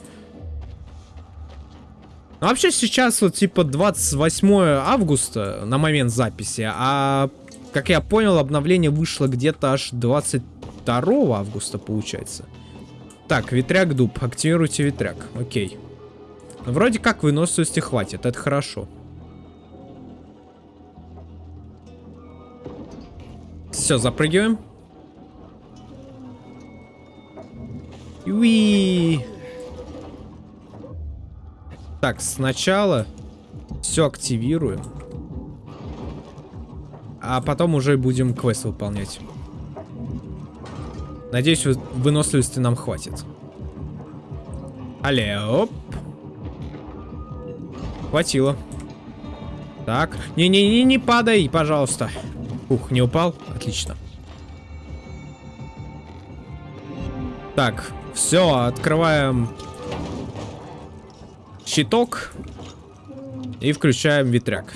Ну, вообще сейчас вот типа 28 августа на момент записи, а как я понял, обновление вышло где-то аж 22 августа, получается. Так, ветряк дуб. Активируйте ветряк. Окей. Вроде как выносливости хватит, это хорошо. Все, запрыгиваем. Уи. Так, сначала все активируем. А потом уже будем квест выполнять. Надеюсь, вы- выносливости нам хватит. Але, оп. Хватило. Так. Не-не-не, не падай, пожалуйста. Ух, не упал? Отлично. Так, все, открываем щиток и включаем ветряк.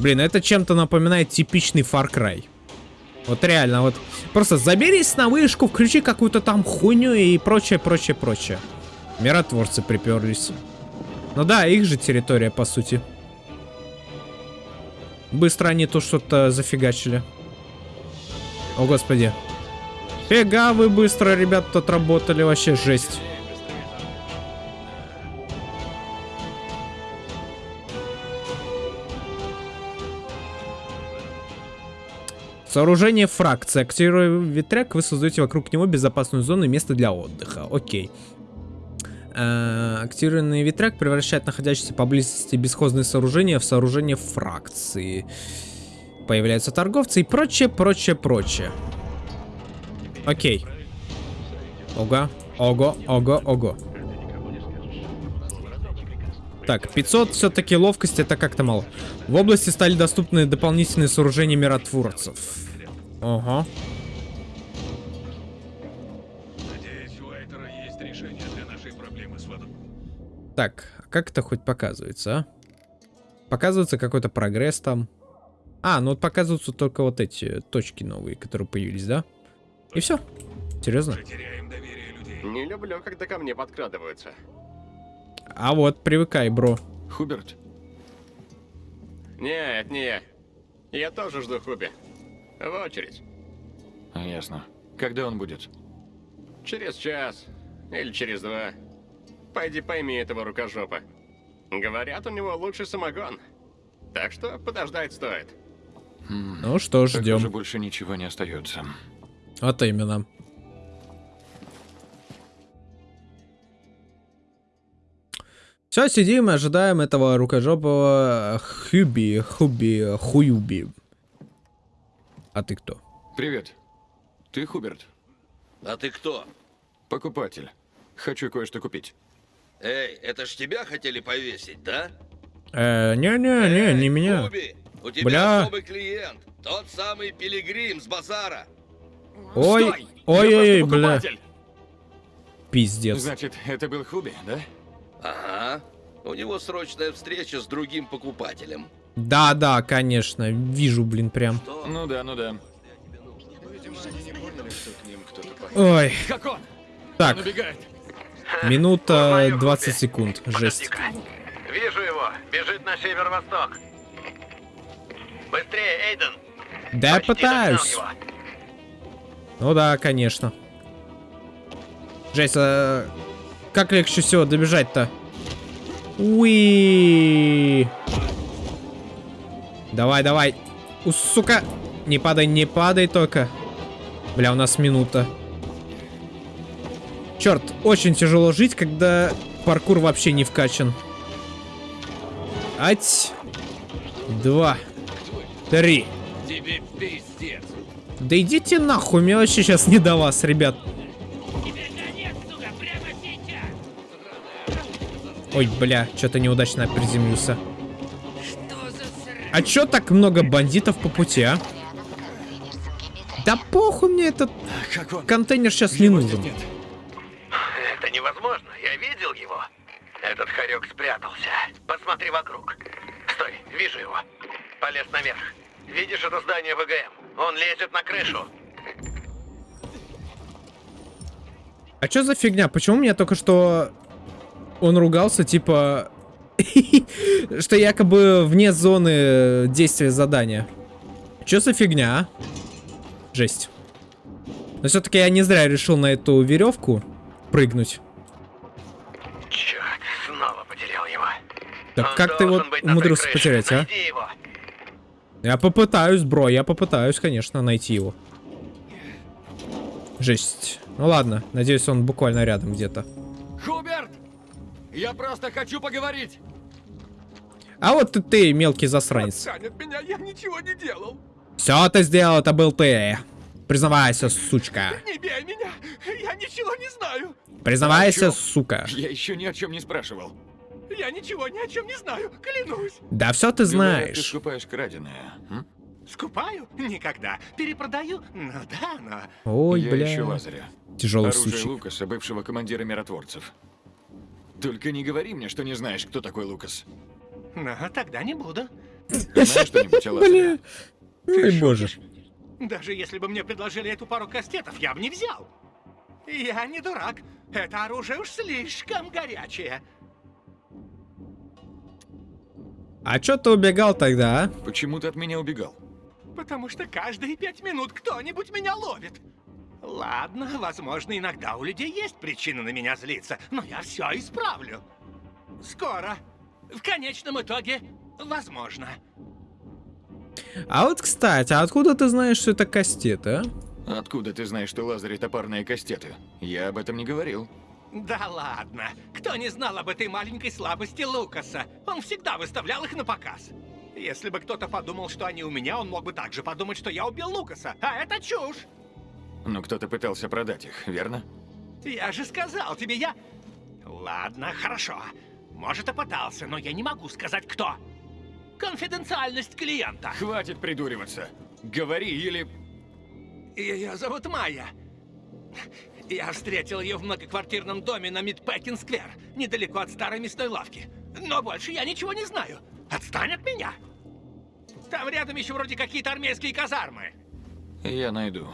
Блин, это чем-то напоминает типичный Far Cry. Вот реально, вот просто заберись на вышку, включи какую-то там хуйню и прочее, прочее, прочее. Миротворцы приперлись. Ну да, их же территория, по сути. Быстро они тут что-то зафигачили. О, господи. Фига вы быстро, ребят, тут работали, вообще жесть. Сооружение фракции. Активируя ветряк, вы создаете вокруг него безопасную зону и место для отдыха. Окей. Э, Активированный ветряк превращает находящиеся поблизости бесхозные сооружения в сооружение фракции. Появляются торговцы и прочее, прочее, прочее. Окей. Ого, ого, ого, ого. Так, 500 все-таки ловкость это как-то мало. В области стали доступны дополнительные сооружения миротворцев. Ага. Надеюсь, у Айтера есть решение для нашей проблемы с водой. Так, а как это хоть показывается, а? Показывается какой-то прогресс там. А, ну вот показываются только вот эти точки новые, которые появились, да? И все. Серьезно? Не люблю, когда ко мне подкрадываются. А вот, привыкай, бро. Хуберт? Нет, не я. Я тоже жду Хуби. В очередь. Ясно. Когда он будет? Через час. Или через два. Пойди пойми этого рукожопа. Говорят, у него лучший самогон. Так что подождать стоит. Ну что, ждем. Похоже, больше ничего не остается. Вот именно. Все, сидим и ожидаем этого рукожопого Хюби, Хуби, Хуюби. А ты кто? Привет. Ты Хуберт? А ты кто? Покупатель. Хочу кое-что купить. Эй, это ж тебя хотели повесить, да? Э, не-не-не, не меня. Хуби, у тебя Бля. особый клиент. Тот самый пилигрим с базара. Ой, ой-ой-ой, бля. Пиздец. Значит, это был Хуби, да? Ага. У него срочная встреча с другим покупателем. Да-да, конечно, вижу, блин, прям. Ну да, ну да. Ой. Как он? Так. Он убегает. Минута 20 секунд, жесть. Вижу его. Бежит на северо-восток. Быстрее, Эйден. Да я пытаюсь. Ну да, конечно. Жесть, а как легче всего добежать-то? Уи. Давай, давай. У, сука. Не падай, не падай только. Бля, у нас минута. Черт, очень тяжело жить, когда паркур вообще не вкачан. Ать. Два. Три. Тебе пиздец. Да идите нахуй, мне вообще сейчас не до вас, ребят. Ой, бля, что-то неудачно приземлился. А чё так много бандитов по пути, а? Да похуй мне этот контейнер сейчас не нужен. Это невозможно. Я видел его. Этот хорек спрятался. Посмотри вокруг. Стой, вижу его. Полез наверх. Видишь это здание ВГМ? Он лезет на крышу. А чё за фигня? Почему мне только что он ругался, типа, что якобы вне зоны действия задания? Чё за фигня, а? Жесть. Но все-таки я не зря решил на эту веревку прыгнуть. Черт, снова потерял его. Так как ты его умудрился потерять, а? Его. Я попытаюсь, бро, я попытаюсь, конечно, найти его. Жесть. Ну ладно, надеюсь, он буквально рядом где-то. Хуберт! Я просто хочу поговорить. А вот ты, ты мелкий засранец. Отстань от меня, я ничего не делал. Все ты сделал, это был ты. Признавайся, сучка. Не бей меня, я ничего не знаю. Признавайся, чём? сука. Я еще ни о чем не спрашивал. Я ничего ни о чем не знаю, клянусь. Да все ты Думаю, Ты знаешь. скупаешь краденое. м? Скупаю? Никогда. Перепродаю? Ну да, но... Ой, я бля. ищу Лазаря. Тяжелый Оружие случай. Лукаса, бывшего командира миротворцев. Только не говори мне, что не знаешь, кто такой Лукас. Ну, тогда не буду. Ты знаешь что-нибудь о Лазаре? Ой, боже. Даже если бы мне предложили эту пару кастетов, я бы не взял. Я не дурак. Это оружие уж слишком горячее. А чё ты убегал тогда, а? Почему ты от меня убегал? Потому что каждые пять минут кто-нибудь меня ловит. Ладно, возможно, иногда у людей есть причины на меня злиться, но я все исправлю. Скоро. В конечном итоге, возможно. А вот, кстати, а откуда ты знаешь, что это кастеты, а? Откуда ты знаешь, что Лазарь это парные кастеты? Я об этом не говорил. Да ладно. Кто не знал об этой маленькой слабости Лукаса? Он всегда выставлял их на показ. Если бы кто-то подумал, что они у меня, он мог бы также подумать, что я убил Лукаса. А это чушь. Но кто-то пытался продать их, верно? Я же сказал тебе, я... Ладно, хорошо. Может, и пытался, но я не могу сказать, кто. Конфиденциальность клиента. Хватит придуриваться. Говори или... Ее зовут Майя. Я встретил ее в многоквартирном доме на Мидпекин-сквер, недалеко от старой мясной лавки. Но больше я ничего не знаю. Отстань от меня. Там рядом еще вроде какие-то армейские казармы. Я найду.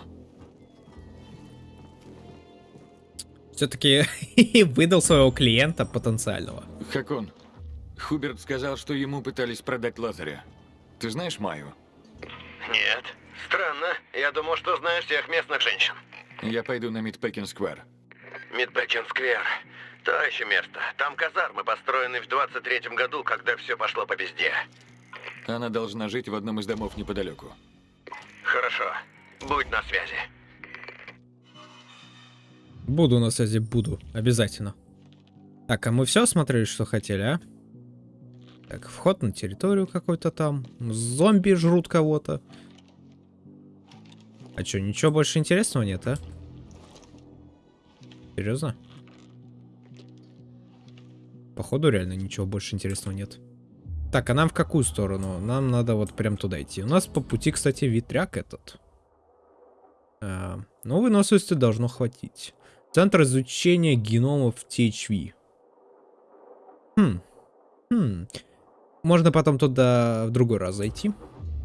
Все-таки выдал своего клиента потенциального. Как он? Хуберт сказал, что ему пытались продать Лазаря. Ты знаешь Майю? Нет. Странно. Я думал, что знаешь всех местных женщин. Я пойду на Мидпекин Сквер. Мидпекин-сквер. То еще место. Там казармы, построенные в 23-м году, когда все пошло по пизде. Она должна жить в одном из домов неподалеку. Хорошо. Будь на связи. Буду на связи, буду. Обязательно. Так, а мы все смотрели, что хотели, а? Так, вход на территорию какой-то там. Зомби жрут кого-то. А что, ничего больше интересного нет, а? Серьезно? Походу реально ничего больше интересного нет. Так, а нам в какую сторону? Нам надо вот прям туда идти. У нас по пути, кстати, ветряк этот. А, ну, выносливости должно хватить. Центр изучения геномов THV. Хм. Хм. Можно потом туда в другой раз зайти.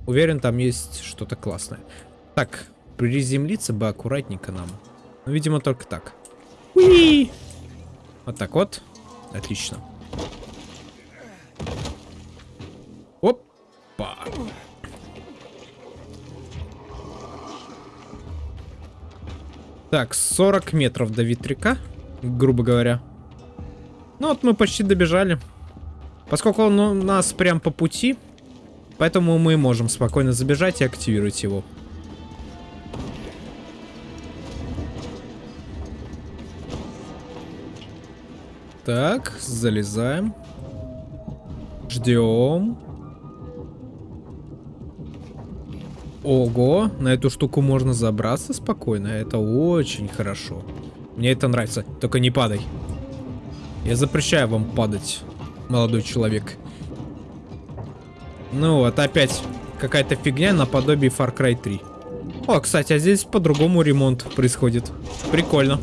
Уверен, там есть что-то классное. Так, приземлиться бы аккуратненько нам. Ну, видимо, только так. Уи! Вот так вот. Отлично. Опа. Так, 40 метров до ветряка, грубо говоря. Ну вот мы почти добежали. Поскольку он у нас прям по пути, поэтому мы можем спокойно забежать и активировать его. Так, залезаем. Ждем. Ого, на эту штуку можно забраться спокойно. Это очень хорошо. Мне это нравится. Только не падай. Я запрещаю вам падать, молодой человек. Ну вот, опять какая-то фигня наподобие Far Cry 3. О, кстати, а здесь по-другому ремонт происходит. Прикольно.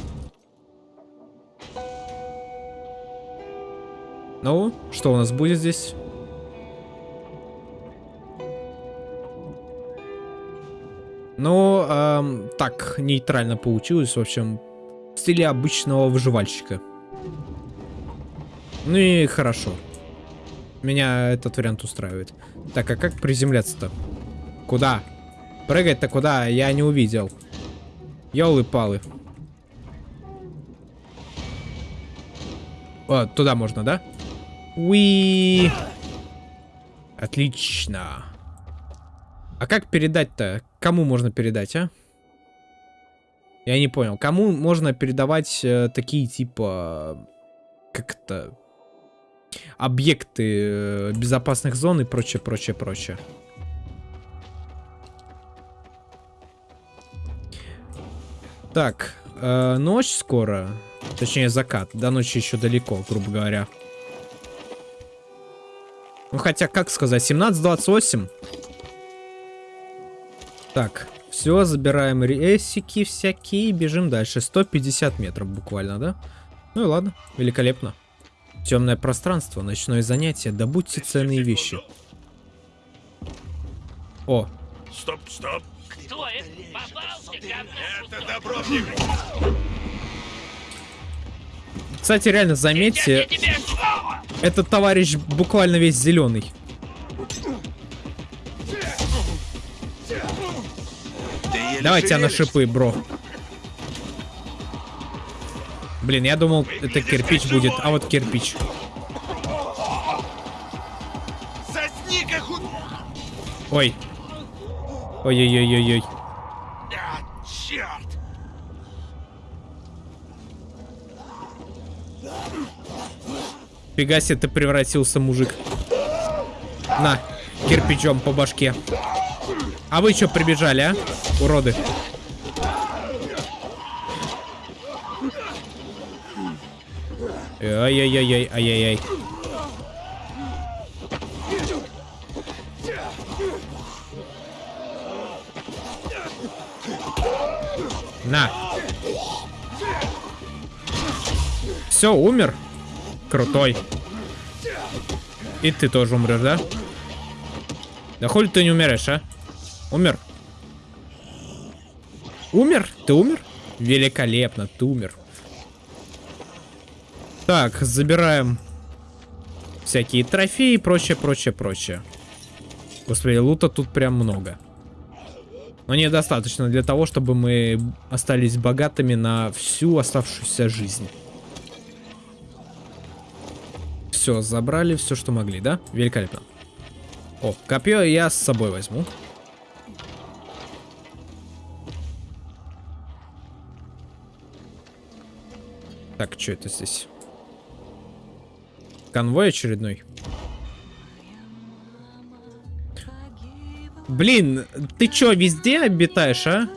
Ну, что у нас будет здесь? Ну, эм, так, нейтрально получилось, в общем, в стиле обычного выживальщика. Ну и хорошо. Меня этот вариант устраивает. Так, а как приземляться-то? Куда? Прыгать-то куда? Я не увидел. Ёлы-палы. О, туда можно, да? Уи. Отлично. А как передать-то? Кому можно передать, а? Я не понял. Кому можно передавать э, такие типа... Как это... Объекты э, безопасных зон и прочее, прочее, прочее. Так, э, ночь скоро. Точнее, закат. До ночи еще далеко, грубо говоря. Ну, хотя, как сказать, 17.28. Так, все, забираем рейсики всякие и бежим дальше. 150 метров буквально, да? Ну и ладно, великолепно. Темное пространство, ночное занятие, добудьте ценные вещи. О, Стоп, стоп. Кто это? Попался, Это Добровник. кстати, реально, заметьте, этот товарищ буквально весь зеленый. Давай тебя на шипы, бро. Блин, я думал, это кирпич будет, а вот кирпич. Ой. Ой-ой-ой-ой-ой. Фига себе, ты превратился, мужик. На, кирпичом по башке. А вы что прибежали, а? Уроды. Ай-яй-яй-яй, ай-яй-яй. На. Все, умер. Крутой. И ты тоже умрешь, да? Да хули ты не умираешь, а? Умер? Умер? Ты умер? Великолепно, ты умер. Так, забираем всякие трофеи и прочее, прочее, прочее. Господи, лута тут прям много. Но недостаточно для того, чтобы мы остались богатыми на всю оставшуюся жизнь. Все, забрали все, что могли, да? Великолепно. О, копье я с собой возьму. Так, что это здесь? Конвой очередной. Блин, ты чё, везде обитаешь, а?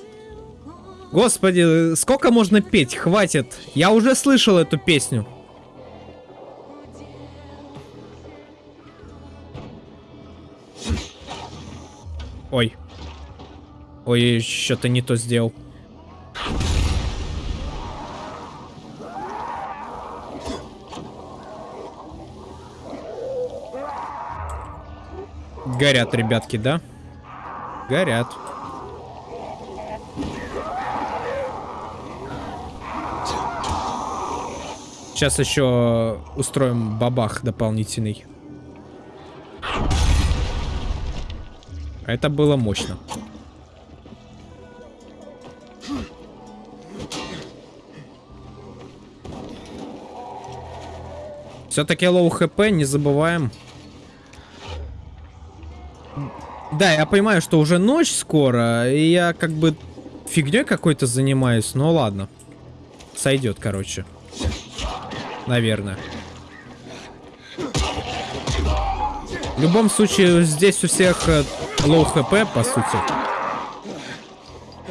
Господи, сколько можно петь? Хватит. Я уже слышал эту песню. Ой. Ой, что-то не то сделал. Горят, ребятки, да? Горят. Сейчас еще устроим бабах дополнительный. Это было мощно. Все-таки low HP, не забываем. Да, я понимаю, что уже ночь скоро, и я как бы фигней какой-то занимаюсь, но ладно. Сойдет, короче. Наверное. В любом случае, здесь у всех э, low HP, по сути.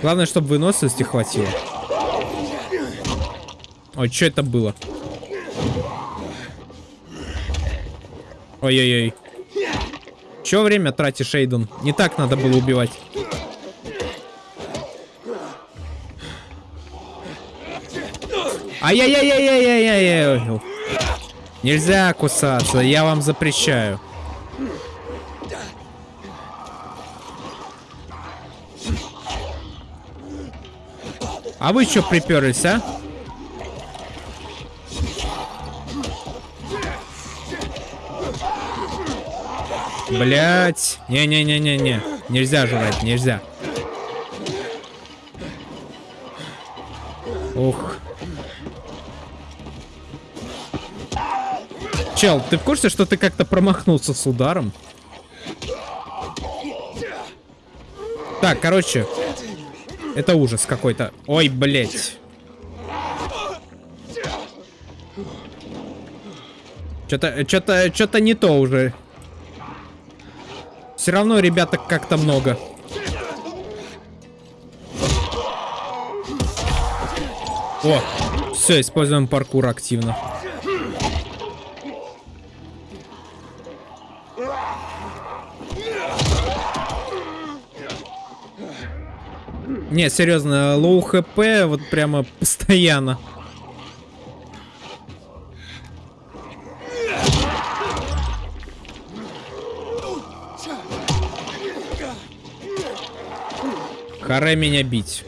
Главное, чтобы выносливости хватило. Ой, что это было? Ой-ой-ой. Че время тратишь, Эйден? Не так надо было убивать. Ай-яй-яй-яй-яй-яй-яй. Нельзя кусаться, я вам запрещаю. А вы что приперлись, а? Блять. Не-не-не-не-не. Нельзя жрать, нельзя. Ух. Чел, ты в курсе, что ты как-то промахнулся с ударом? Так, короче. Это ужас какой-то. Ой, блять. Что-то, что-то, что-то не то уже. Все равно ребята как-то много. О, все, используем паркур активно. Не, серьезно, low HP вот прямо постоянно. Харе меня бить.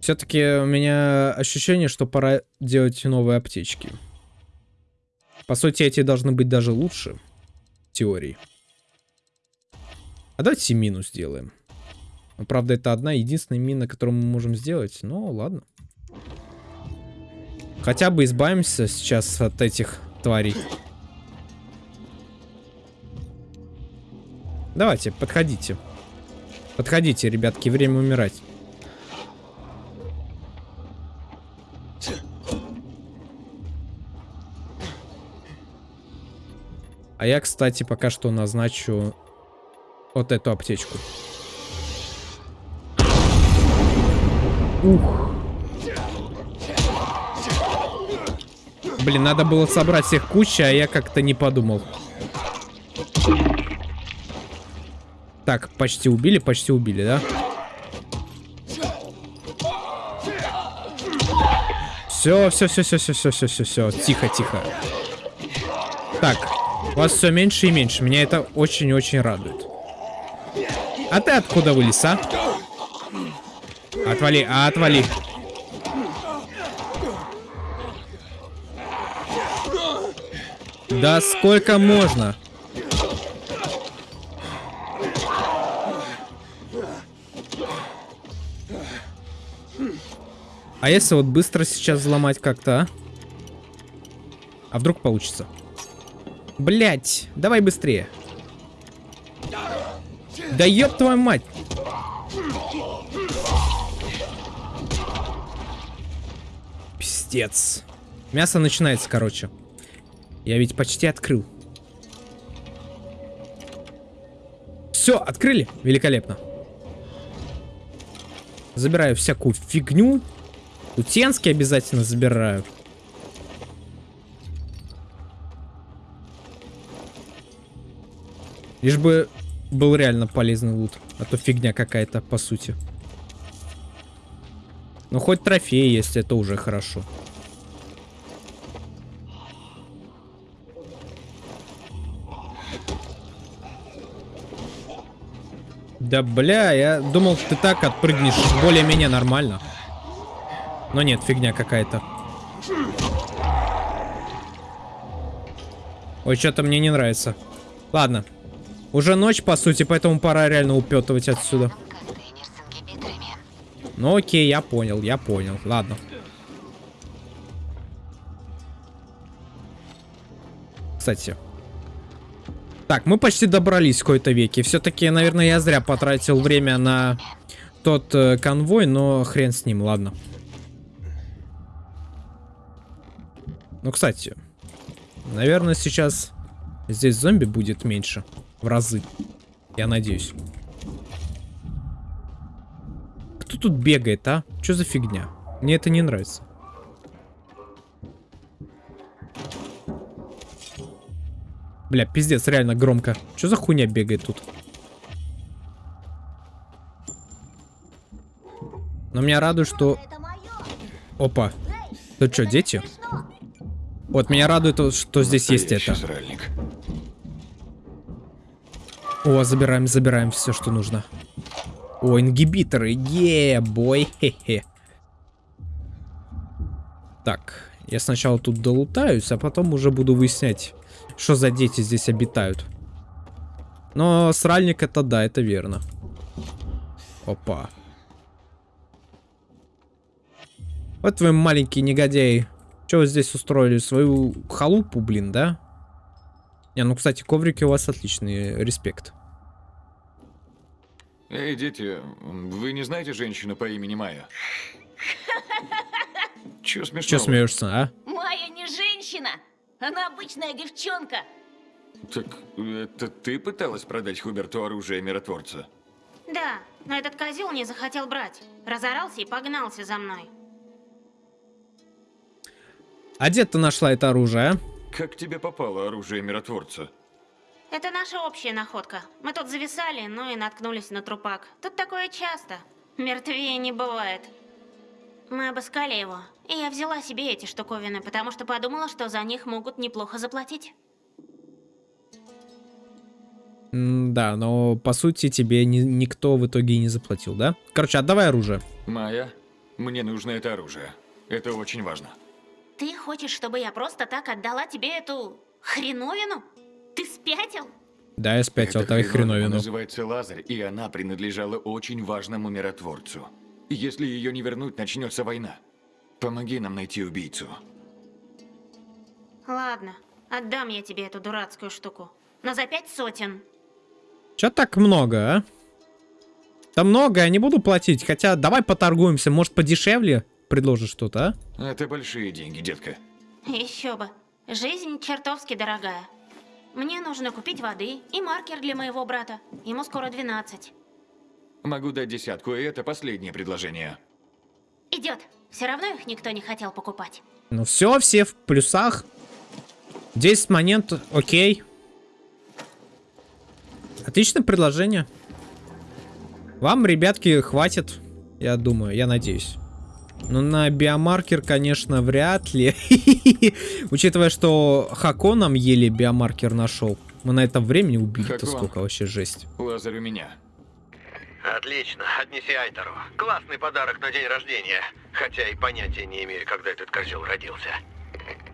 Все-таки у меня ощущение, что пора делать новые аптечки. По сути, эти должны быть даже лучше. В теории. А давайте мину сделаем. Ну, правда, это одна единственная мина, которую мы можем сделать. Но ладно. Хотя бы избавимся сейчас от этих тварей. Давайте, подходите. Подходите, ребятки, время умирать. А я, кстати, пока что назначу вот эту аптечку. Ух. Блин, надо было собрать всех куча, а я как-то не подумал. Так, почти убили, почти убили, да? Все, все, все, все, все, все, все, все, все. Тихо, тихо. Так, вас все меньше и меньше. Меня это очень-очень радует. А ты откуда вылез, а? Отвали, а отвали. Да сколько можно? А если вот быстро сейчас взломать как-то, а? А вдруг получится? Блять, давай быстрее. Да ёб твою мать. Пиздец. Мясо начинается, короче. Я ведь почти открыл. Все, открыли? Великолепно. Забираю всякую фигню. Утенский обязательно забираю. Лишь бы был реально полезный лут. А то фигня какая-то, по сути. Ну, хоть трофей есть, это уже хорошо. Да бля, я думал, ты так отпрыгнешь более-менее нормально. Но нет, фигня какая-то. Ой, что-то мне не нравится. Ладно. Уже ночь, по сути, поэтому пора реально упетывать отсюда. Ну окей, я понял, я понял. Ладно. Кстати. Так, мы почти добрались в какой-то веке. Все-таки, наверное, я зря потратил время на тот э, конвой, но хрен с ним, ладно. Ну, кстати, наверное, сейчас здесь зомби будет меньше. В разы. Я надеюсь. Кто тут бегает, а? Что за фигня? Мне это не нравится. Бля, пиздец, реально громко. Что за хуйня бегает тут? Но меня радует, что... Опа. Тут что, дети? Вот, меня радует, что здесь есть это. О, забираем, забираем все, что нужно. О, ингибиторы. Е, бой. Хе-хе. Так, я сначала тут долутаюсь, а потом уже буду выяснять, что за дети здесь обитают. Но сральник это да, это верно. Опа. Вот вы маленькие негодяи. Что вы здесь устроили? Свою халупу, блин, да? Не, ну, кстати, коврики у вас отличные. Респект. Эй, дети, вы не знаете женщину по имени Майя? Чё смешного? Че смеешься, а? Она обычная девчонка. Так это ты пыталась продать Хуберту оружие миротворца? Да, но этот козел не захотел брать. Разорался и погнался за мной. А где ты нашла это оружие, а? Как тебе попало оружие миротворца? Это наша общая находка. Мы тут зависали, ну и наткнулись на трупак. Тут такое часто. Мертвее не бывает. Мы обыскали его, и я взяла себе эти штуковины, потому что подумала, что за них могут неплохо заплатить. Да, но по сути тебе ни- никто в итоге и не заплатил, да? Короче, отдавай оружие. Майя, мне нужно это оружие. Это очень важно. Ты хочешь, чтобы я просто так отдала тебе эту хреновину? Ты спятил? Да, я спятил, Эта хреновина хреновину. называется Лазарь, и она принадлежала очень важному миротворцу. Если ее не вернуть, начнется война. Помоги нам найти убийцу. Ладно, отдам я тебе эту дурацкую штуку. Но за пять сотен. Чё так много, а? Да много, я не буду платить. Хотя давай поторгуемся, может подешевле предложишь что-то, а? Это большие деньги, детка. Еще бы. Жизнь чертовски дорогая. Мне нужно купить воды и маркер для моего брата. Ему скоро 12. Могу дать десятку, и это последнее предложение. Идет. Все равно их никто не хотел покупать. Ну все, все в плюсах. 10 монет, окей. Отличное предложение. Вам, ребятки, хватит, я думаю, я надеюсь. Ну, на биомаркер, конечно, вряд ли. Учитывая, что Хако нам еле биомаркер нашел. Мы на это времени убили-то сколько вообще жесть. Лазарь у меня. Отлично, отнеси Айтеру. Классный подарок на день рождения. Хотя и понятия не имею, когда этот козел родился.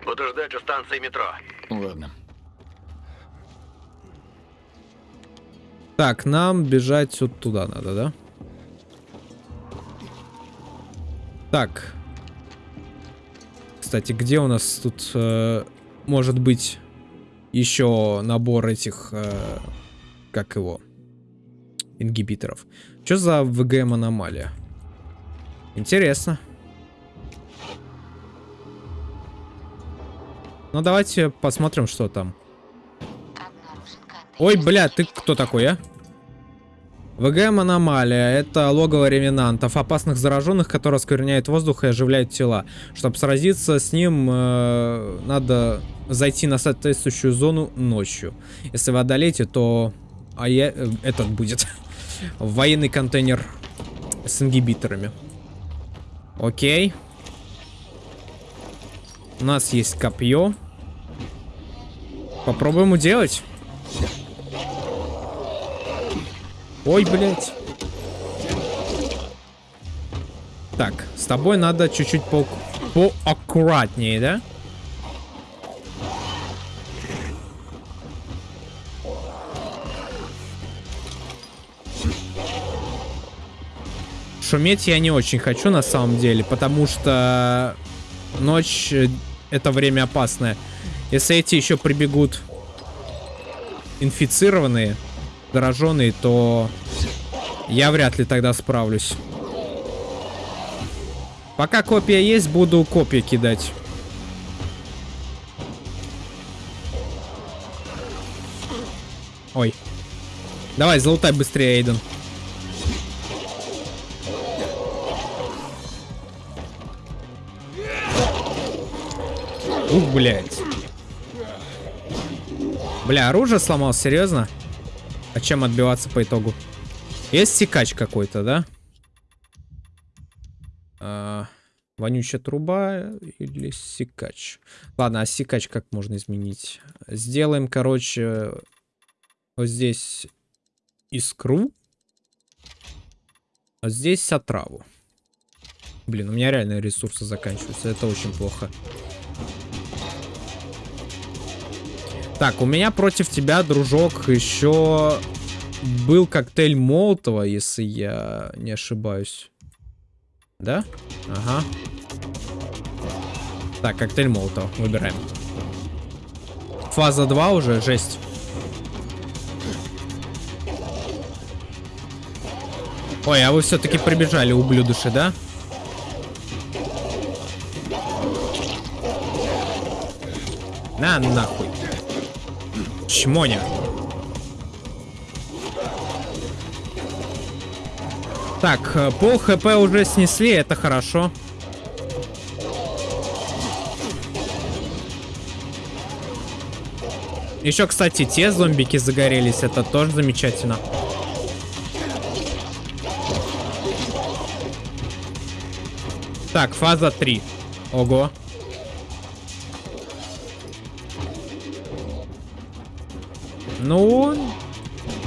Буду ждать у станции метро. Ладно. Так, нам бежать вот туда надо, да? Так. Кстати, где у нас тут э, может быть еще набор этих, э, как его, ингибиторов? Что за ВГМ аномалия? Интересно. Ну давайте посмотрим, что там. Ой, бля, ты кто такой, а? ВГМ аномалия. Это логово ревенантов, опасных зараженных, которые оскверняют воздух и оживляют тела. Чтобы сразиться с ним, э, надо зайти на соответствующую зону ночью. Если вы одолеете, то а я, э, этот будет военный контейнер с ингибиторами. Окей. У нас есть копье. Попробуем уделать. Ой, блядь. Так, с тобой надо чуть-чуть по поаккуратнее, да? Шуметь я не очень хочу на самом деле, потому что ночь э, это время опасное. Если эти еще прибегут инфицированные, зараженные, то я вряд ли тогда справлюсь. Пока копия есть, буду копии кидать. Ой. Давай, залутай быстрее, Эйден. Ух, блядь. Бля, оружие сломал, серьезно? А чем отбиваться по итогу? Есть секач какой-то, да? А, вонючая труба или секач? Ладно, а секач как можно изменить? Сделаем, короче, вот здесь искру. А здесь отраву. Блин, у меня реально ресурсы заканчиваются. Это очень плохо. Так, у меня против тебя, дружок, еще был коктейль Молотова, если я не ошибаюсь. Да? Ага. Так, коктейль Молотова. Выбираем. Фаза 2 уже, жесть. Ой, а вы все-таки прибежали, ублюдыши, да? На нахуй. Чмоня. Так, э, пол хп уже снесли, это хорошо. Еще, кстати, те зомбики загорелись, это тоже замечательно. Так, фаза 3. Ого. Ну,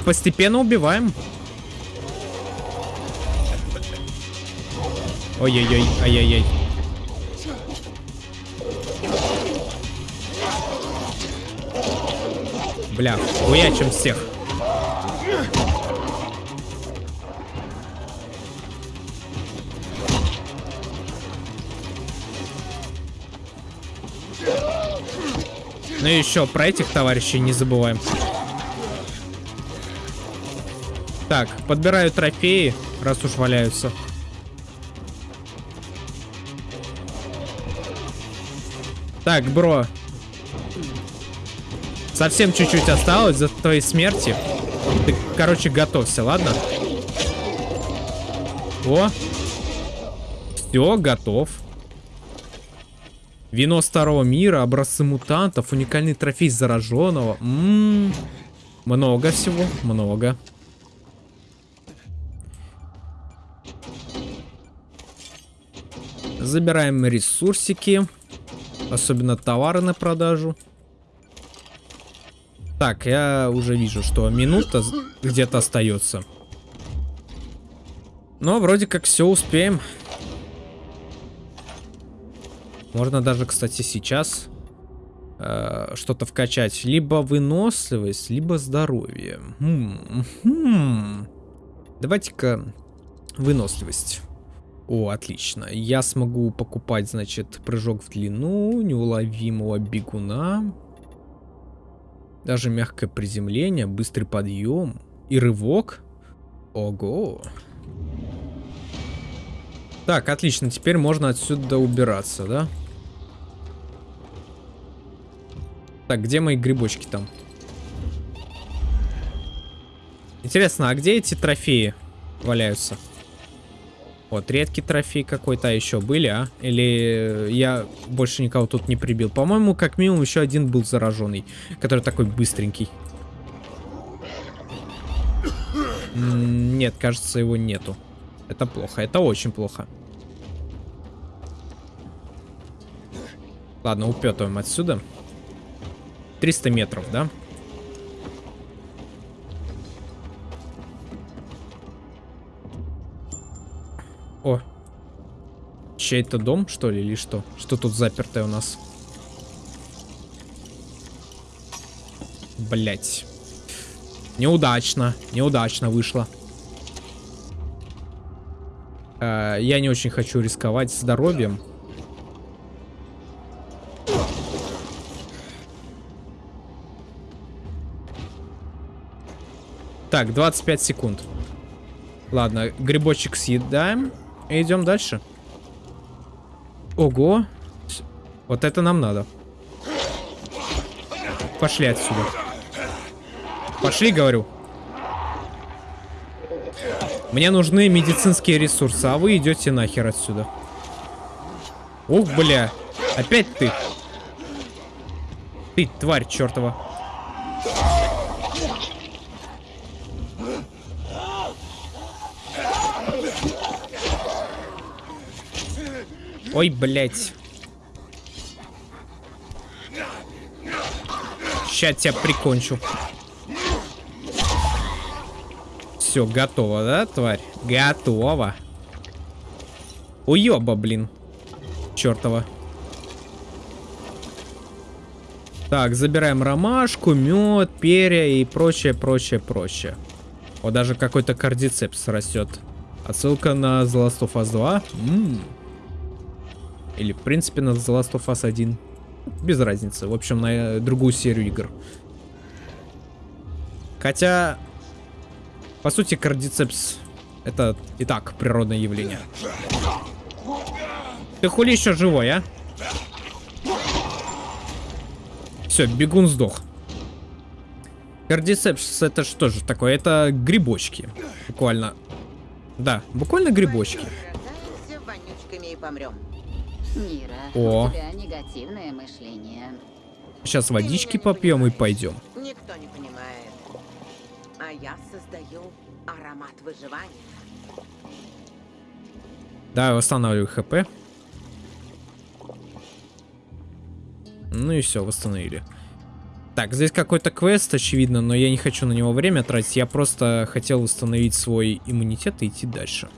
постепенно убиваем. Ой-ой-ой, ай-яй-яй. Бля, хуячим всех. Ну и еще про этих товарищей не забываем. Так, подбираю трофеи, раз уж валяются. Так, бро. Совсем чуть-чуть осталось за твоей смерти. Ты, короче, готовься, ладно? О. Все, готов. Вино старого мира, образцы мутантов, уникальный трофей зараженного. М -м -м. Много всего, много. Забираем ресурсики. Особенно товары на продажу. Так, я уже вижу, что минута где-то остается. Но вроде как все успеем. Можно даже, кстати, сейчас э, что-то вкачать. Либо выносливость, либо здоровье. Хм, хм. Давайте-ка выносливость. О, отлично. Я смогу покупать, значит, прыжок в длину, неуловимого бегуна. Даже мягкое приземление, быстрый подъем и рывок. Ого. Так, отлично. Теперь можно отсюда убираться, да? Так, где мои грибочки там? Интересно, а где эти трофеи валяются? Вот, редкий трофей какой-то еще были, а? Или я больше никого тут не прибил? По-моему, как минимум еще один был зараженный, который такой быстренький. Нет, кажется, его нету. Это плохо, это очень плохо. Ладно, упетываем отсюда. 300 метров, да? О. Чей-то дом, что ли, или что? Что тут запертое у нас? Блять. Неудачно. Неудачно вышло. Э, я не очень хочу рисковать здоровьем. Так, 25 секунд. Ладно, грибочек съедаем. Идем дальше. Ого. Вот это нам надо. Пошли отсюда. Пошли, говорю. Мне нужны медицинские ресурсы, а вы идете нахер отсюда. Ух, бля. Опять ты. Ты, тварь чертова. Ой, блядь. Сейчас тебя прикончу. Все, готово, да, тварь? Готово. Уеба, блин. Чертова. Так, забираем ромашку, мед, перья и прочее, прочее, прочее. Вот даже какой-то кардицепс растет. Отсылка на The Last of Us 2. М. Или, в принципе, на The Last of Us 1. Без разницы. В общем, на э, другую серию игр. Хотя, по сути, кардицепс это и так природное явление. Ты хули еще живой, а? Все, бегун сдох. Кардицепс это что же такое? Это грибочки. Буквально. Да, буквально грибочки. вонючками и помрем. Нира, О. у тебя негативное мышление. Сейчас водички попьем и пойдем. Никто не понимает. А я создаю аромат выживания. Да, восстанавливаю хп. Ну и все, восстановили. Так, здесь какой-то квест, очевидно, но я не хочу на него время тратить. Я просто хотел восстановить свой иммунитет и идти дальше.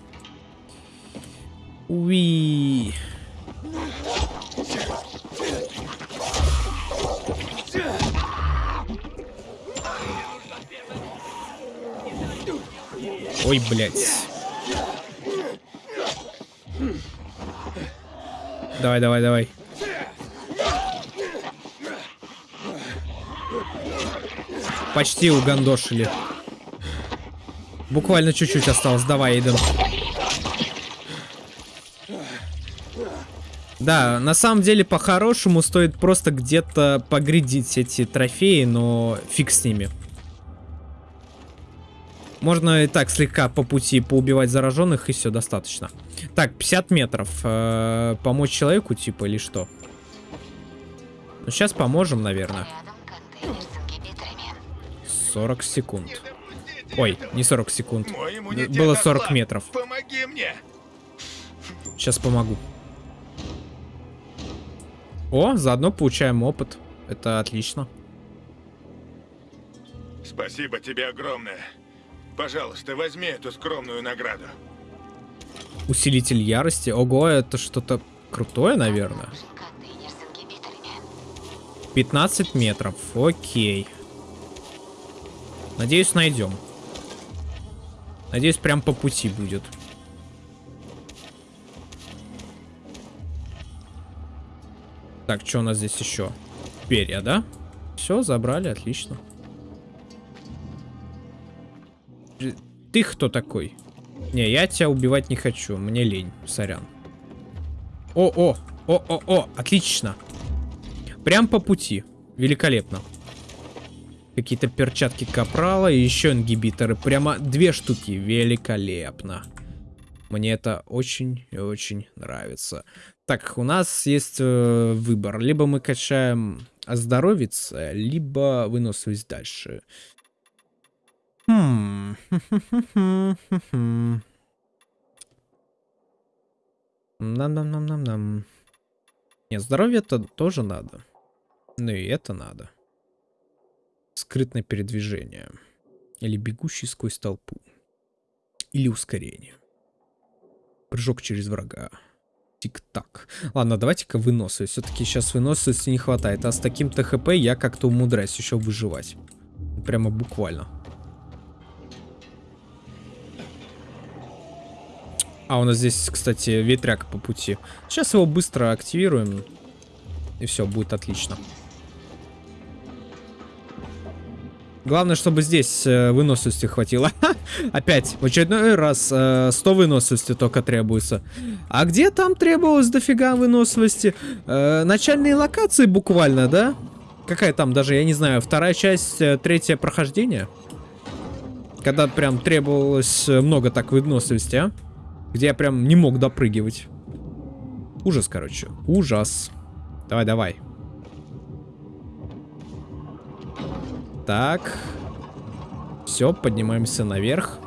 Уи. Ой, блядь. Давай, давай, давай. Почти угандошили. Буквально чуть-чуть осталось. Давай, Эйден. Да, на самом деле, по-хорошему, стоит просто где-то погрядить эти трофеи, но фиг с ними. Можно и так слегка по пути поубивать зараженных, и все, достаточно. Так, 50 метров. Э -э помочь человеку, типа, или что? Ну, сейчас поможем, наверное. 40 секунд. Ой, не 40 секунд. Было 40 метров. Сейчас помогу. О, заодно получаем опыт. Это отлично. Спасибо тебе огромное. Пожалуйста, возьми эту скромную награду. Усилитель ярости. Ого, это что-то крутое, наверное. 15 метров. Окей. Надеюсь, найдем. Надеюсь, прям по пути будет. Так, что у нас здесь еще? Перья, да? Все, забрали, отлично. Ты кто такой? Не, я тебя убивать не хочу, мне лень, сорян. О, о, о, о, о, отлично. Прям по пути, великолепно. Какие-то перчатки капрала и еще ингибиторы. Прямо две штуки, великолепно. Мне это очень и очень нравится. Так, у нас есть э, выбор. Либо мы качаем оздоровиться, либо выносливость дальше. Хм. Нам-нам-нам-нам-нам. Нет, здоровье-то тоже надо. Ну и это надо. Скрытное передвижение. Или бегущий сквозь толпу. Или ускорение. Прыжок через врага. Тик-так. Ладно, давайте-ка выносливость. Все-таки сейчас выносливости не хватает. А с таким ТХП я как-то умудряюсь еще выживать. Прямо буквально. А, у нас здесь, кстати, ветряк по пути. Сейчас его быстро активируем. И все, будет отлично. Главное, чтобы здесь э, выносливости хватило. Опять, в очередной раз э, 100 выносливости только требуется. А где там требовалось дофига выносливости? Э, начальные локации буквально, да? Какая там даже, я не знаю, вторая часть, э, третье прохождение? Когда прям требовалось э, много так выносливости, а? Где я прям не мог допрыгивать. Ужас, короче. Ужас. Давай, давай. Так. Все, поднимаемся наверх.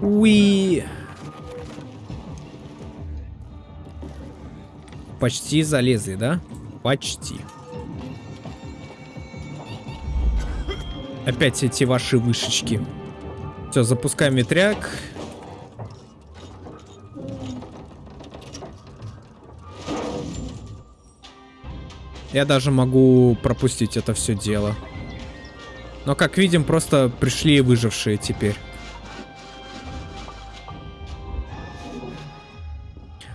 Уи. Почти залезли, да? Почти. Опять эти ваши вышечки. Все, запускаем ветряк. Я даже могу пропустить это все дело. Но, как видим, просто пришли выжившие теперь.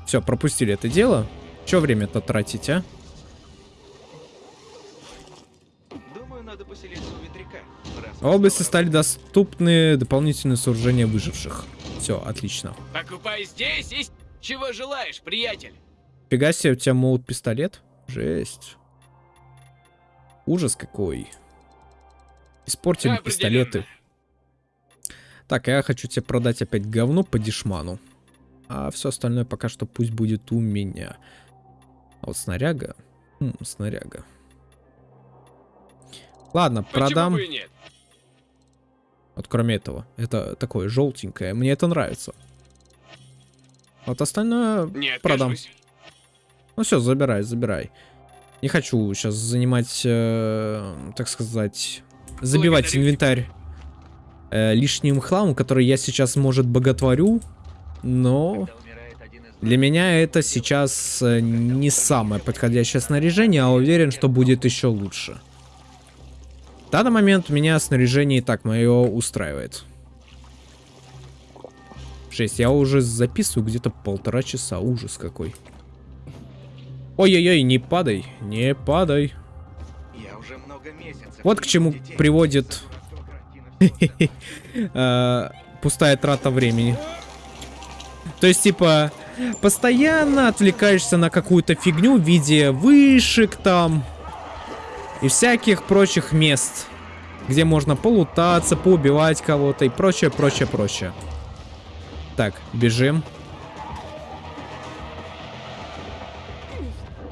Все, пропустили это дело. Че время-то тратить, а? Думаю, надо поселиться у ветряка. В области стали доступны дополнительные сооружения выживших. Все, отлично. Покупай здесь и... Чего желаешь, приятель? Фига себе, у тебя молот пистолет? Жесть. Ужас какой. Испортили Определенно. пистолеты. Так, я хочу тебе продать опять говно по дешману. А все остальное пока что пусть будет у меня. А вот снаряга. Хм, снаряга. Ладно, продам. и нет? Вот кроме этого. Это такое желтенькое. Мне это нравится. Вот остальное Не продам. Ну все, забирай, забирай. Не хочу сейчас занимать, э, так сказать, забивать инвентарь э, лишним хламом, который я сейчас, может, боготворю, но для меня это сейчас э, не самое подходящее снаряжение, а уверен, что будет еще лучше. В данный момент меня снаряжение и так мое устраивает. 6. Я уже записываю где-то полтора часа. Ужас какой. Ой-ой-ой, не падай, не падай. Я уже много месяцев. Вот к чему приводит э, пустая трата времени. То есть, типа, постоянно отвлекаешься на какую-то фигню в виде вышек там и всяких прочих мест, где можно полутаться, поубивать кого-то и прочее, прочее, прочее. Так, бежим.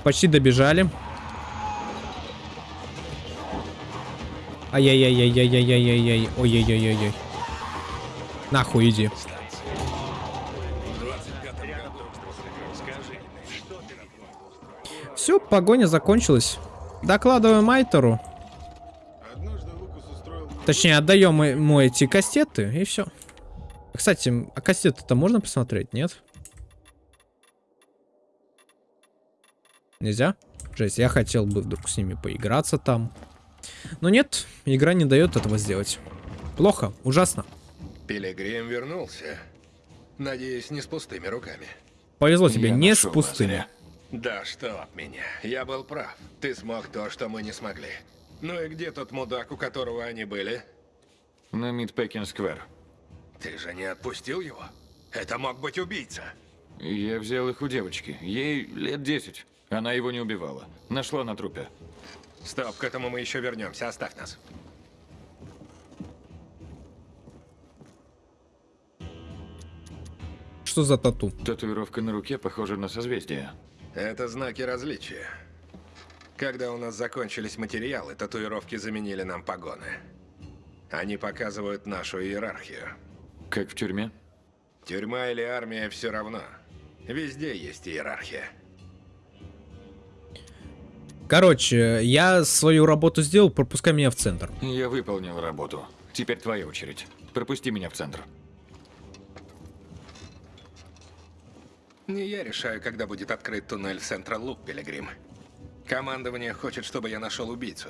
Почти добежали. Ай-яй-яй-яй-яй-яй-яй-яй. Ой-яй-яй-яй-яй. Нахуй иди. Все, погоня закончилась. Докладываем Майтеру. Точнее, отдаем ему эти кастеты, и все. Кстати, а кастеты-то можно посмотреть, нет? Нельзя? Жесть, я хотел бы вдруг с ними поиграться там. Но нет, игра не дает этого сделать. Плохо, ужасно. Пилигрим вернулся. Надеюсь, не с пустыми руками. Повезло тебе, Я не с пустыми. Да что от меня. Я был прав. Ты смог то, что мы не смогли. Ну и где тот мудак, у которого они были? На Мидпекин-сквер. Ты же не отпустил его? Это мог быть убийца. Я взял их у девочки. Ей лет 10. Она его не убивала. Нашла на трупе. Стоп, к этому мы еще вернемся. Оставь нас. Что за тату? Татуировка на руке похожа на созвездие. Это знаки различия. Когда у нас закончились материалы, татуировки заменили нам погоны. Они показывают нашу иерархию. Как в тюрьме? Тюрьма или армия все равно. Везде есть иерархия. Короче, я свою работу сделал, пропускай меня в центр. Я выполнил работу. Теперь твоя очередь. Пропусти меня в центр. Не я решаю, когда будет открыт туннель Централ Лук, Пилигрим. Командование хочет, чтобы я нашел убийцу.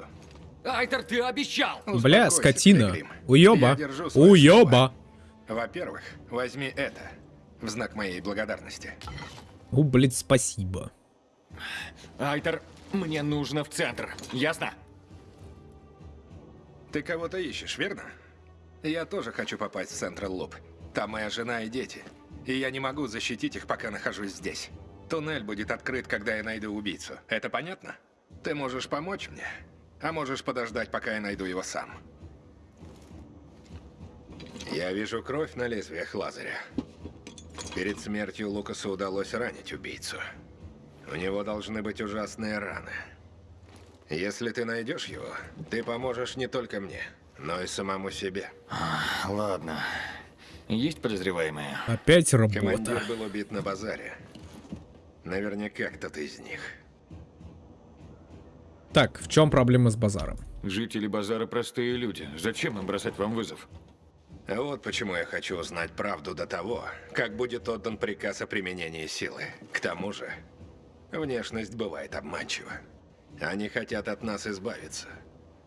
Айтер, ты обещал! Бля, Успокойся, скотина. Пилигрим. Уёба. Уёба. Во-первых, возьми это в знак моей благодарности. О, блин, спасибо. Айтер, мне нужно в центр. Ясно? Ты кого-то ищешь, верно? Я тоже хочу попасть в Централ Луп. Там моя жена и дети. И я не могу защитить их, пока нахожусь здесь. Туннель будет открыт, когда я найду убийцу. Это понятно? Ты можешь помочь мне, а можешь подождать, пока я найду его сам. Я вижу кровь на лезвиях Лазаря. Перед смертью Лукасу удалось ранить убийцу. У него должны быть ужасные раны. Если ты найдешь его, ты поможешь не только мне, но и самому себе. Ладно. Есть подозреваемые? Опять Командир работа. был убит на базаре. Наверняка кто-то из них. Так, в чем проблема с базаром? Жители базара простые люди. Зачем им бросать вам вызов? А Вот почему я хочу узнать правду до того, как будет отдан приказ о применении силы. К тому же, внешность бывает обманчива. Они хотят от нас избавиться.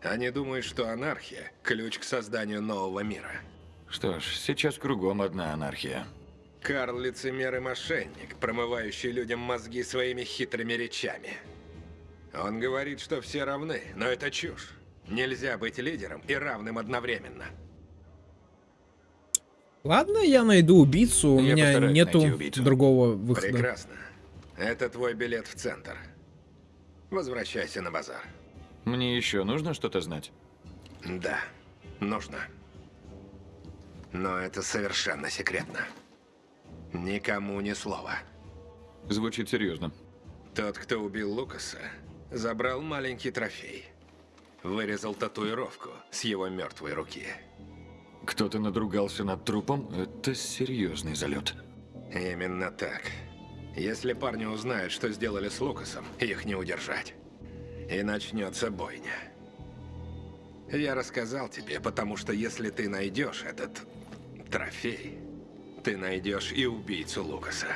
Они думают, что анархия – ключ к созданию нового мира. Что ж, сейчас кругом одна анархия. Карл – лицемер и мошенник, промывающий людям мозги своими хитрыми речами. Он говорит, что все равны, но это чушь. Нельзя быть лидером и равным одновременно. Ладно, я найду убийцу, у Я меня нету другого выхода. Прекрасно. Это твой билет в центр. Возвращайся на базар. Мне еще нужно что-то знать? Да, нужно. Но это совершенно секретно. Никому ни слова. Звучит серьезно. Тот, кто убил Лукаса, забрал маленький трофей. Вырезал татуировку с его мертвой руки. Кто-то надругался над трупом? Это серьезный залет. Именно так. Если парни узнают, что сделали с Лукасом, их не удержать. И начнется бойня. Я рассказал тебе, потому что если ты найдешь этот трофей, ты найдешь и убийцу Лукаса.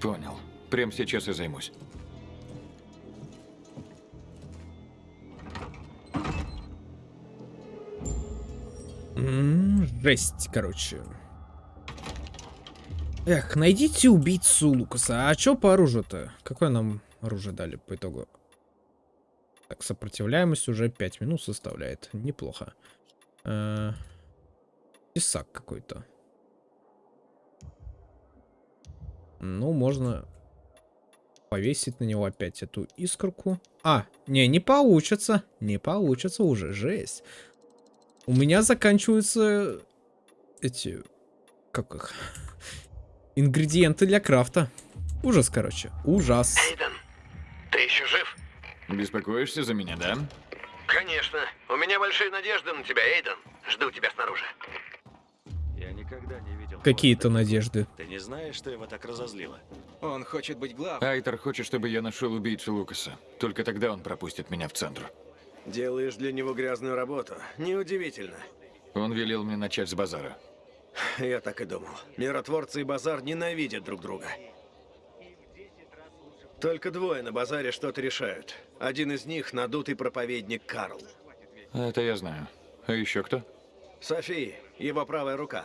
Понял. Прямо сейчас и займусь. М, Жесть, короче. Эх, найдите убийцу Лукаса. А чё по оружию-то? Какое нам оружие дали по итогу? Так, сопротивляемость уже 5 минут составляет. Неплохо. Э, Тесак какой-то. Ну, можно повесить на него опять эту искорку. А, не, не получится. Не получится уже, жесть. У меня заканчиваются эти, как их, ингредиенты для крафта. Ужас, короче, ужас. Ты еще жив? Беспокоишься за меня, да? Конечно. У меня большие надежды на тебя, Эйден. Жду тебя снаружи. Я никогда не видел. Какие-то надежды. Ты не знаешь, что его так разозлило? Он хочет быть главным. Айтер хочет, чтобы я нашел убийцу Лукаса. Только тогда он пропустит меня в центр. Делаешь для него грязную работу. Неудивительно. Он велел мне начать с базара. Я так и думал. Миротворцы и базар ненавидят друг друга. Только двое на базаре что-то решают. Один из них надутый проповедник Карл. Это я знаю. А еще кто? Софи, его правая рука.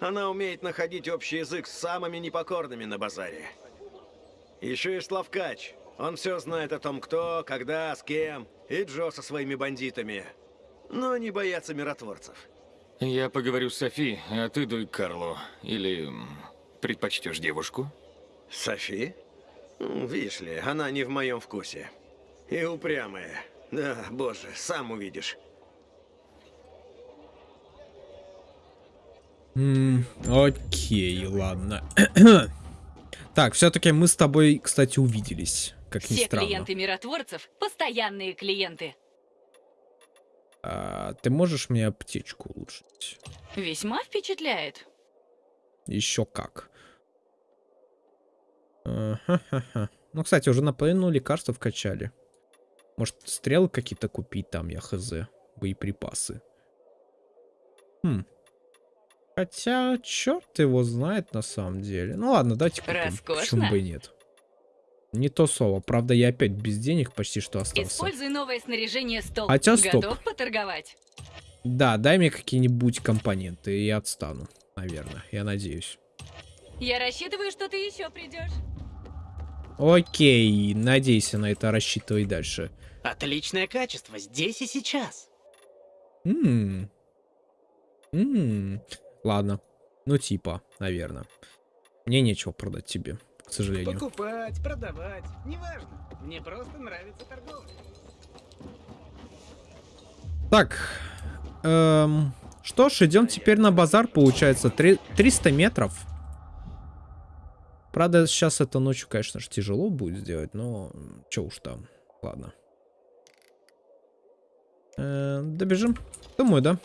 Она умеет находить общий язык с самыми непокорными на базаре. Еще и Славкач. Он все знает о том, кто, когда, с кем. И Джо со своими бандитами. Но они боятся миротворцев. Я поговорю с Софи, а ты дуй к Карлу. Или предпочтешь девушку? Софи? Видишь ли, она не в моем вкусе. И упрямая. Да, боже, сам увидишь. Окей, ладно. так, все-таки мы с тобой, кстати, увиделись. Как ни Все странно. клиенты миротворцев – постоянные клиенты. А, ты можешь мне аптечку улучшить? Весьма впечатляет. Еще как. Ну, кстати, уже наполовину лекарства вкачали. Может, стрелы какие-то купить там, я хз. Боеприпасы. Хм. Хотя, черт его знает на самом деле. Ну ладно, давайте купим. Роскошно. Почему бы и нет? Не то слово. Правда, я опять без денег почти что остался. Используй новое снаряжение стол. Хотя стоп. Готов поторговать? Да, дай мне какие-нибудь компоненты, и я отстану. Наверное, я надеюсь. Я рассчитываю, что ты еще придешь. Окей, надейся на это, рассчитывай дальше. Отличное качество, здесь и сейчас. Ммм. Ммм. Ладно. Ну, типа, наверное. Мне нечего продать тебе, к сожалению. Покупать, продавать, неважно. Мне просто нравится торговля. Так. Эм, что ж, идем теперь на базар, получается. Три- 300 метров. Правда, сейчас это ночью, конечно же, тяжело будет сделать, но что уж там. Ладно. Э, добежим? Думаю, да.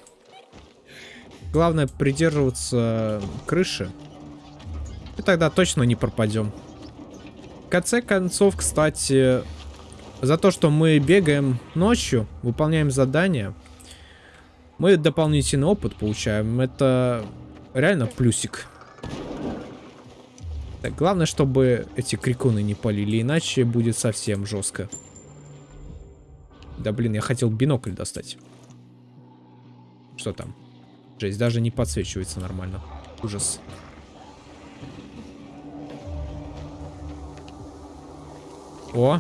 Главное придерживаться крыши. И тогда точно не пропадем. В конце концов, кстати, за то, что мы бегаем ночью, выполняем задания, мы дополнительный опыт получаем. Это реально плюсик. Так, главное, чтобы эти крикуны не полили, иначе будет совсем жестко. Да блин, я хотел бинокль достать. Что там? Жесть, даже не подсвечивается нормально. Ужас. О.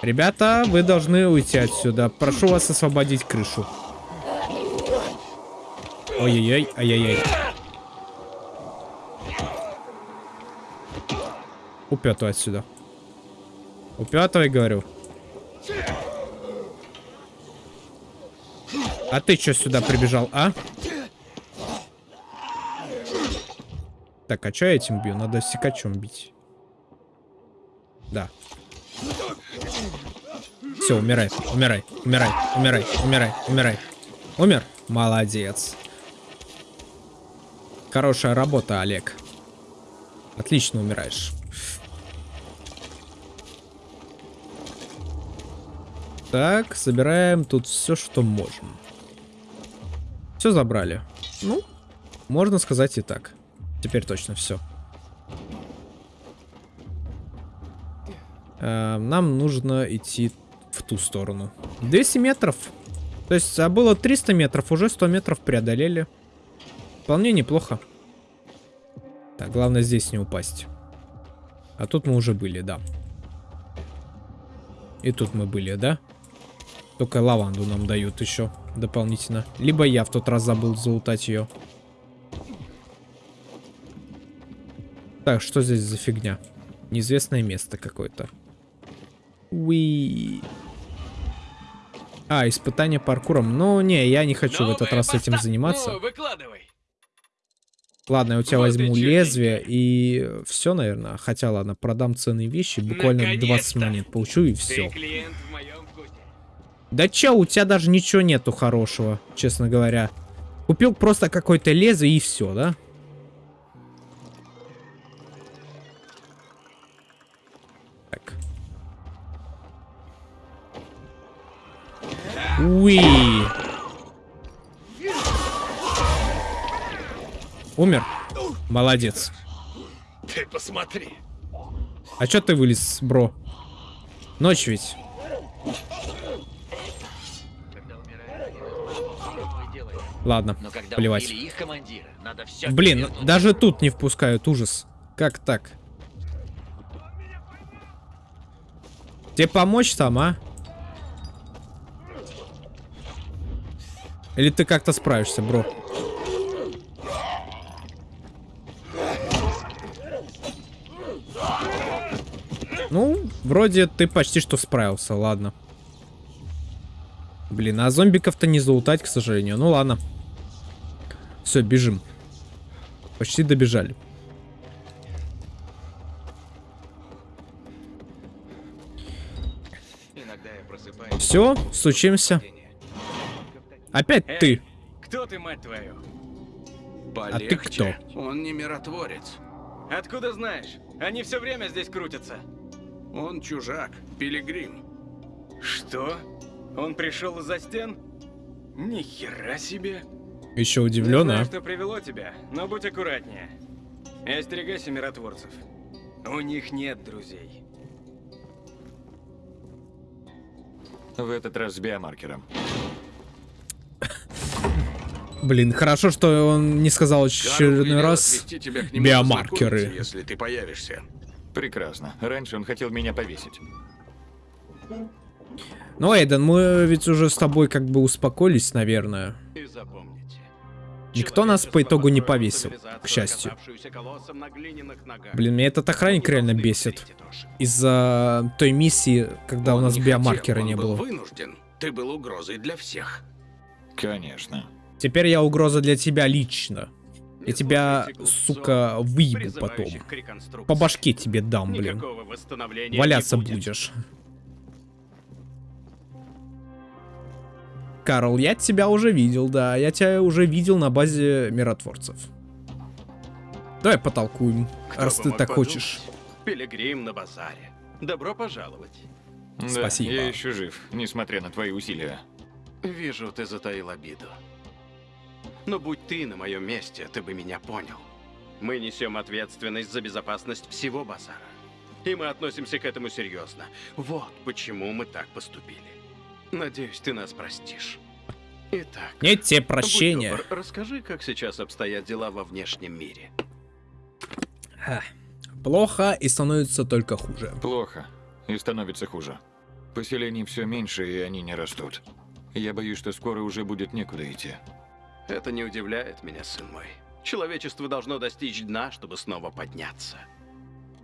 Ребята, вы должны уйти отсюда. Прошу вас освободить крышу. Ой-ой-ой, ай-яй-яй. Упетывай отсюда. Упетывай, говорю. А ты что сюда прибежал, а? Так, а что я этим бью? Надо секачом бить. Да. Все, умирай, умирай, умирай, умирай, умирай, умирай. Умер? Молодец. Хорошая работа, Олег. Отлично умираешь. Так, собираем тут все, что можем. Все забрали. Ну, можно сказать и так. Теперь точно все. Э, нам нужно идти в ту сторону. 200 метров. То есть, а было 300 метров, уже 100 метров преодолели. Вполне неплохо. Так, главное здесь не упасть. А тут мы уже были, да. И тут мы были, да? Только лаванду нам дают еще дополнительно. Либо я в тот раз забыл залутать ее. Так, что здесь за фигня? Неизвестное место какое-то. Уи. А, испытание паркуром. Ну, не, я не хочу в этот раз этим заниматься. Ну, выкладывай. Ладно, я у тебя Вот возьму лезвие и все, наверное. Хотя, ладно, продам ценные вещи. Буквально 20 монет получу и все. Да чё, у тебя даже ничего нету хорошего, честно говоря. Купил просто какое-то лезвие и все, да? Уи. Умер? Молодец. Ты посмотри. А чё ты вылез, бро? Ночь ведь. Ладно, Но когда плевать. их командира, надо все Блин, даже тут не впускают, ужас. Как так? Тебе помочь там, а? Или ты как-то справишься, бро? Ну, вроде ты почти что справился, ладно. Блин, а зомбиков-то не залутать, к сожалению. Ну ладно. Все, бежим. Почти добежали. Все, стучимся. Опять Эй, ты. Кто ты, мать твою? А ты кто? Он не миротворец. Откуда знаешь? Они все время здесь крутятся. Он чужак, пилигрим. Что? Он пришел из-за стен? Ни хера себе. Еще Не удивлен, знаю, а? что привело тебя, но будь аккуратнее. И остерегайся миротворцев. У них нет друзей. В этот раз с биомаркером. Блин, хорошо, что он не сказал очередной раз отвезти тебя к нему биомаркеры. познакомиться, если ты появишься. Прекрасно. Раньше он хотел меня повесить. Ну, Эйден, мы ведь уже с тобой как бы успокоились, наверное. И запомните. Никто нас по итогу не повесил, к счастью. Блин, меня этот охранник реально бесит. Из-за той миссии, когда у Он нас не биомаркера хотел, не он был было. вынужден. Ты был угрозой для всех. Конечно. Теперь я угроза для тебя лично. Я тебя, сука, выебу потом. По башке тебе дам, блин. Валяться будет. будешь. Карл, я тебя уже видел, да. Я тебя уже видел на базе миротворцев. Давай потолкуем, Кто раз ты так подумать? хочешь. Пилигрим на базаре. Добро пожаловать. Да, Спасибо. я еще жив, несмотря на твои усилия. Вижу, ты затаил обиду. Но будь ты на моем месте, ты бы меня понял. Мы несем ответственность за безопасность всего базара. И мы относимся к этому серьезно. Вот почему мы так поступили. Надеюсь, ты нас простишь. Итак. Нет тебе прощения. добр, расскажи, как сейчас обстоят дела во внешнем мире. Ха. Плохо и становится только хуже. Плохо. И становится хуже. Поселений все меньше, и они не растут. Я боюсь, что скоро уже будет некуда идти. Это не удивляет меня, сын мой. Человечество должно достичь дна, чтобы снова подняться.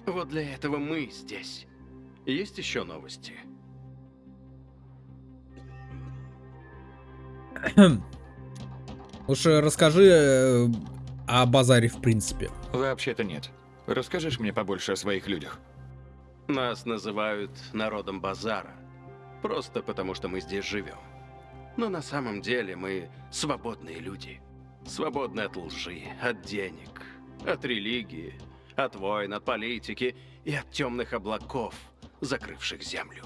Вот для этого мы здесь. Есть еще новости? Лучше расскажи э, о базаре в принципе. Вообще-то нет. Расскажешь мне побольше о своих людях? Нас называют народом базара. Просто потому, что мы здесь живем. Но на самом деле мы свободные люди. Свободны от лжи, от денег, от религии, от войн, от политики и от темных облаков, закрывших землю.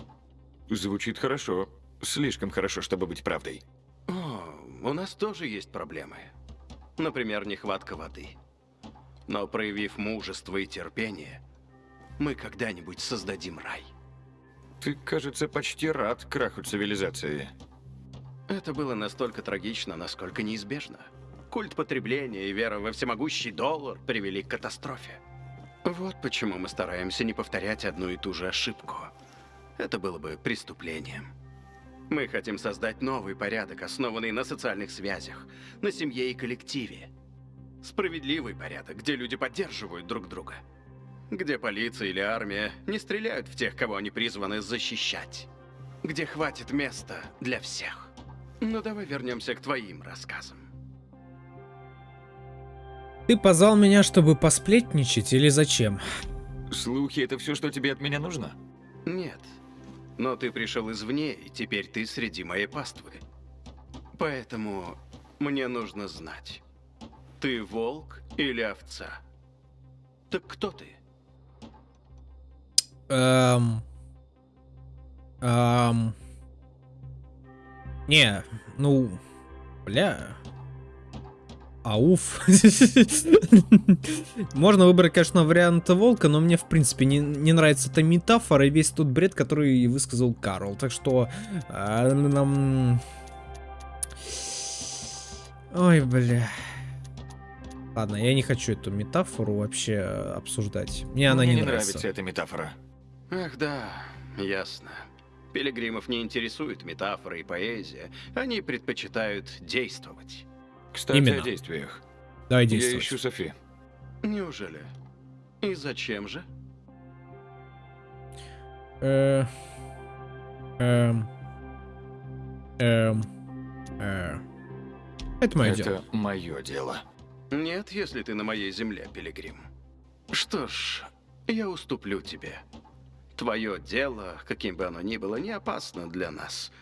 Звучит хорошо. Слишком хорошо, чтобы быть правдой. О, у нас тоже есть проблемы. Например, нехватка воды. Но проявив мужество и терпение, мы когда-нибудь создадим рай. Ты, кажется, почти рад краху цивилизации. Это было настолько трагично, насколько неизбежно. Культ потребления и вера во всемогущий доллар привели к катастрофе. Вот почему мы стараемся не повторять одну и ту же ошибку. Это было бы преступлением. Мы хотим создать новый порядок, основанный на социальных связях, на семье и коллективе. Справедливый порядок, где люди поддерживают друг друга. Где полиция или армия не стреляют в тех, кого они призваны защищать. Где хватит места для всех. Ну давай вернемся к твоим рассказам. Ты позвал меня, чтобы посплетничать или зачем? Слухи — это все, что тебе от меня нужно? Нет. Но ты пришел извне, и теперь ты среди моей паствы. Поэтому мне нужно знать, ты волк или овца? Так кто ты? Эм... Эм... Не, ну... Бля... Ауф. Можно выбрать, конечно, вариант волка, но мне, в принципе, не, не нравится эта метафора и весь тот бред, который высказал Карл. Так что... э, нам... Ой, бля. Ладно, я не хочу эту метафору вообще обсуждать. Мне она Мне не, не нравится. нравится эта метафора. Ах да, ясно. Пилигримов не интересует метафора и поэзия. Они предпочитают действовать. Кстати, Именно. о действиях. Давай Я действовать. ищу Софи. Неужели? И зачем же? Э, эм, эм, э. Это мое Это дело. мое дело. Нет, если ты на моей земле, Пилигрим. Что ж, я уступлю тебе. Твое дело, каким бы оно ни было, не опасно для нас.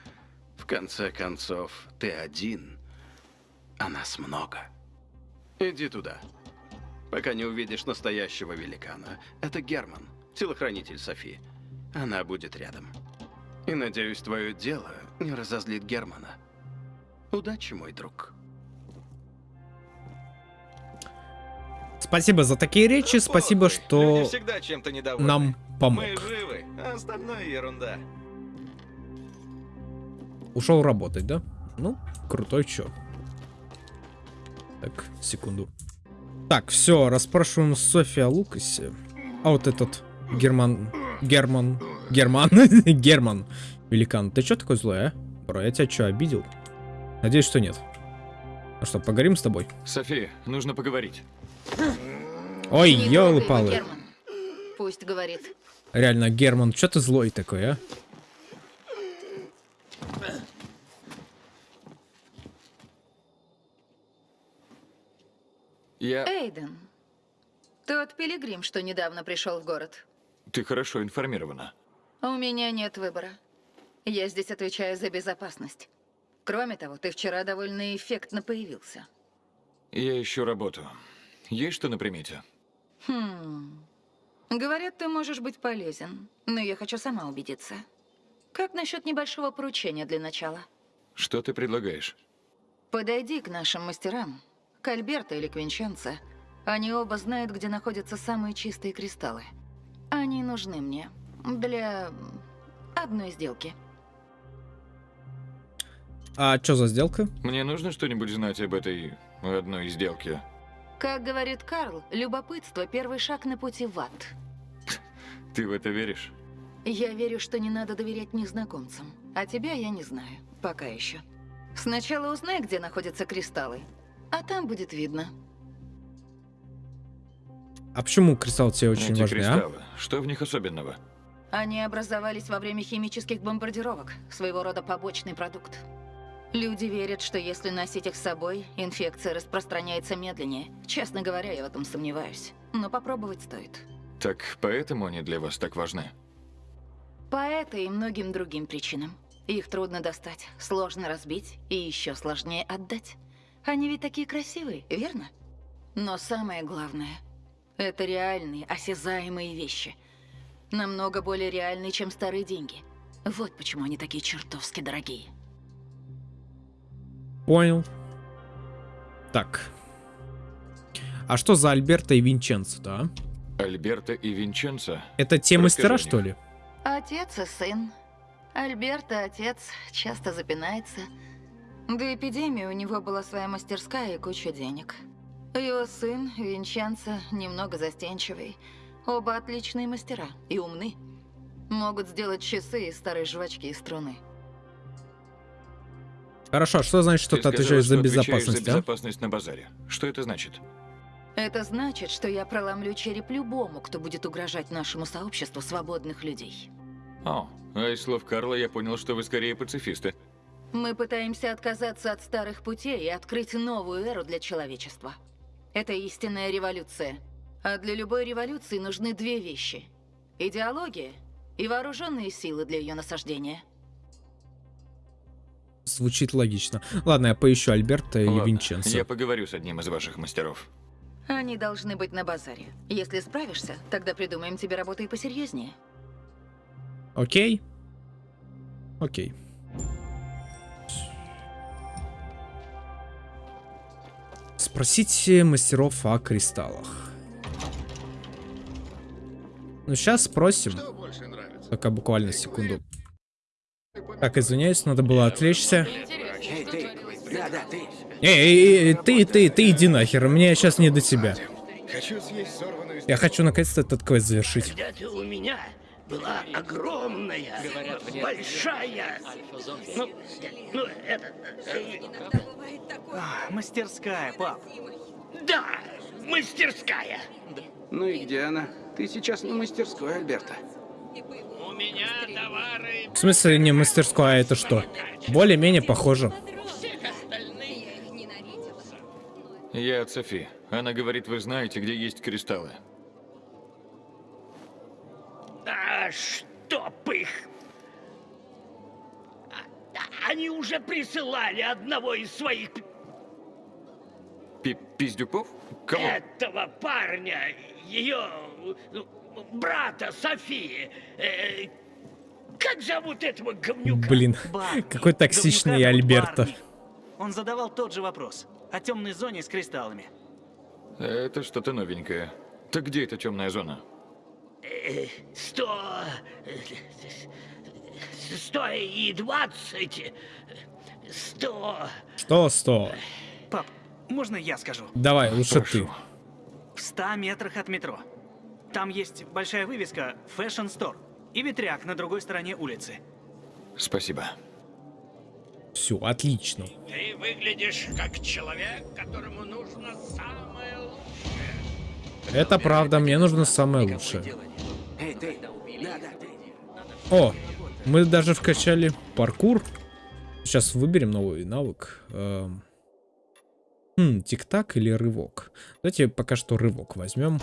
В конце концов, ты один, а нас много. Иди туда. Пока не увидишь настоящего великана. Это Герман, телохранитель Софи. Она будет рядом. И надеюсь, твое дело не разозлит Германа. Удачи, мой друг. Спасибо за такие речи, спасибо, что нам помог. Мы живы, а остальное ерунда. Ушел работать, да? Ну, крутой чё. Так, секунду. Так, все, расспрашиваем София о Лукасе. А вот этот Герман... Герман... Герман? Герман. Великан, ты чё такой злой, а? Бро, я тебя что, обидел? Надеюсь, что нет. Ну что, поговорим с тобой? София, нужно поговорить. Ой, Не ёлы трогай его, палы. Герман. Пусть говорит. Реально, Герман, что ты злой такой, а? Я... Эйден, тот пилигрим, что недавно пришел в город. Ты хорошо информирована. У меня нет выбора. Я здесь отвечаю за безопасность. Кроме того, ты вчера довольно эффектно появился. Я ищу работу. Есть что на примете? Хм. Говорят, ты можешь быть полезен, но я хочу сама убедиться. Как насчет небольшого поручения для начала? Что ты предлагаешь? Подойди к нашим мастерам, к Альберто или к Винченцо. Они оба знают, где находятся самые чистые кристаллы. Они нужны мне для одной сделки. А что за сделка? Мне нужно что-нибудь знать об этой одной сделке. Как говорит Карл, любопытство – первый шаг на пути в ад. Ты в это веришь? Я верю, что не надо доверять незнакомцам. А тебя я не знаю. Пока еще. Сначала узнай, где находятся кристаллы. А там будет видно. А почему кристалл тебе очень Эти важны, а? кристаллы, что в них особенного? Они образовались во время химических бомбардировок. Своего рода побочный продукт. Люди верят, что если носить их с собой, инфекция распространяется медленнее. Честно говоря, я в этом сомневаюсь. Но попробовать стоит. Так поэтому они для вас так важны? По этой и многим другим причинам. Их трудно достать, сложно разбить и еще сложнее отдать. Они ведь такие красивые, верно? Но самое главное – это реальные, осязаемые вещи. Намного более реальные, чем старые деньги. Вот почему они такие чертовски дорогие. Понял. Так. А что за Альберто и Винченцо, да? Альберто и Винченцо? Это те Расскажи мастера, что ли? Отец и сын. Альберто, отец, часто запинается. До эпидемии у него была своя мастерская и куча денег. Его сын, Винченцо, немного застенчивый. Оба отличные мастера и умны. Могут сделать часы из старой жвачки и струны. Хорошо, а что значит, что Ты ты сказала, отвечаешь за что отвечаешь безопасность, за а? безопасность на базаре. Что это значит? Это значит, что я проломлю череп любому, кто будет угрожать нашему сообществу свободных людей. О, а из слов Карла я понял, что вы скорее пацифисты. Мы пытаемся отказаться от старых путей и открыть новую эру для человечества. Это истинная революция. А для любой революции нужны две вещи. Идеология и вооруженные силы для ее насаждения. Звучит логично. Ладно, я поищу Альберта и Ладно, Винченцо. я поговорю с одним из ваших мастеров. Они должны быть на базаре. Если справишься, тогда придумаем тебе работу и посерьезнее. Окей? Окей. Спросите мастеров о кристаллах. Ну, сейчас спросим. Только буквально секунду. Так, извиняюсь, надо было отвлечься. Эй, ты! Ты! Эй, эй, эй, ты, ты, ты иди нахер, мне сейчас не до тебя. Хочу съесть сорванную Я хочу наконец-то этот квест завершить. Когда-то у меня была огромная, большая... Ну, ну, это... А, мастерская, пап. Да, мастерская. Ну и где она? Ты сейчас не мастерской, Альберта. У меня товары... В смысле не мастерская, а это что? Более-менее похоже. Я от Софи. Она говорит, вы знаете, где есть кристаллы. А чтоб их... А- Они уже присылали одного из своих... Пи Пиздюков? Кого? Этого парня, ее брата Софии. Э, как зовут этого говнюка? Блин, Барни. какой токсичный Говнюка Альберто. Барни. Он задавал тот же вопрос. О темной зоне с кристаллами. Это что-то новенькое. Так где эта темная зона? Э, Сто... э, Сто и двадцать... Сто... Что, сто? Пап, Можно я скажу? Давай, лучше ты. В 100 метрах от метро. Там есть большая вывеска Fashion Store и ветряк на другой стороне улицы. Спасибо. Все, отлично. Ты выглядишь как человек, которому нужно самое лучшее. Это правда, мне нужно самое лучшее. Эй, ты. Да, да, ты. О, мы даже вкачали паркур. Сейчас выберем новый навык. Эм. Хм, тик-так или рывок? Давайте пока что рывок возьмем.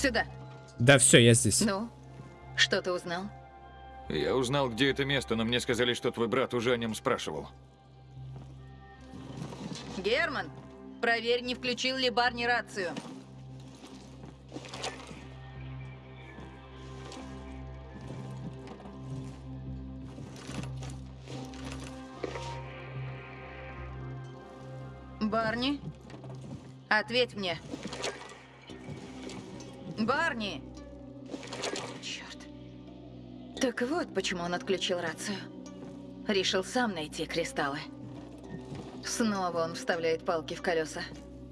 Сюда. Да, все, я здесь. Ну, что ты узнал? Я узнал, где это место, но мне сказали, что твой брат уже о нем спрашивал. Герман, проверь, не включил ли Барни рацию. Барни, ответь мне. Барни! Черт. Так вот, почему он отключил рацию. Решил сам найти кристаллы. Снова он вставляет палки в колеса.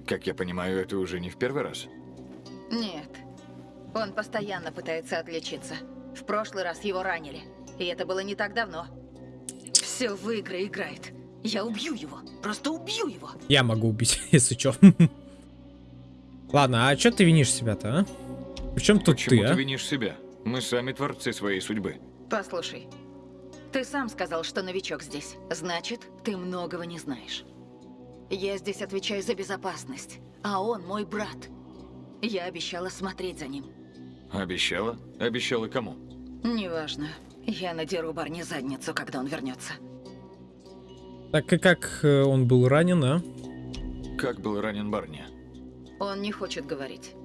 Как я понимаю, это уже не в первый раз. Нет. Он постоянно пытается отличиться. В прошлый раз его ранили. И это было не так давно. Все в игры играет. Я убью его. Просто убью его. Я могу убить, если чё. Ладно, а чё ты винишь себя-то, а? Причем тут Почему ты, ты а? винишь себя? Мы сами творцы своей судьбы. Послушай. Ты сам сказал, что новичок здесь. Значит, ты многого не знаешь. Я здесь отвечаю за безопасность. А он мой брат. Я обещала смотреть за ним. Обещала? Обещала кому? Неважно. Я надеру Барни задницу, когда он вернется. Так и как э, он был ранен, а? Как был ранен Барни? Он не хочет говорить.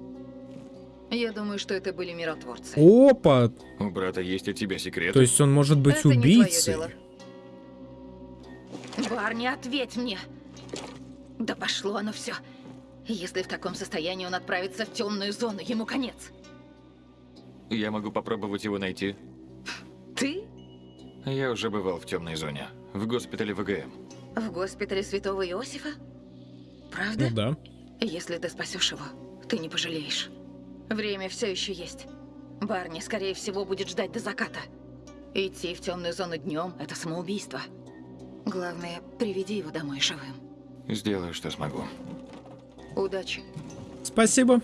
Я думаю, что это были миротворцы. Опа! У брата есть от тебя секреты? То есть он может быть это убийцей? не твое дело. Барни, ответь мне! Да пошло оно все. Если в таком состоянии он отправится в темную зону, ему конец. Я могу попробовать его найти. Ты? Я уже бывал в темной зоне. В госпитале ВГМ. В госпитале Святого Иосифа? Правда? Ну да. Если ты спасешь его, ты не пожалеешь. Время все еще есть. Барни, скорее всего, будет ждать до заката. Идти в темную зону днем – это самоубийство. Главное, приведи его домой живым. Сделаю, что смогу. Удачи. Спасибо.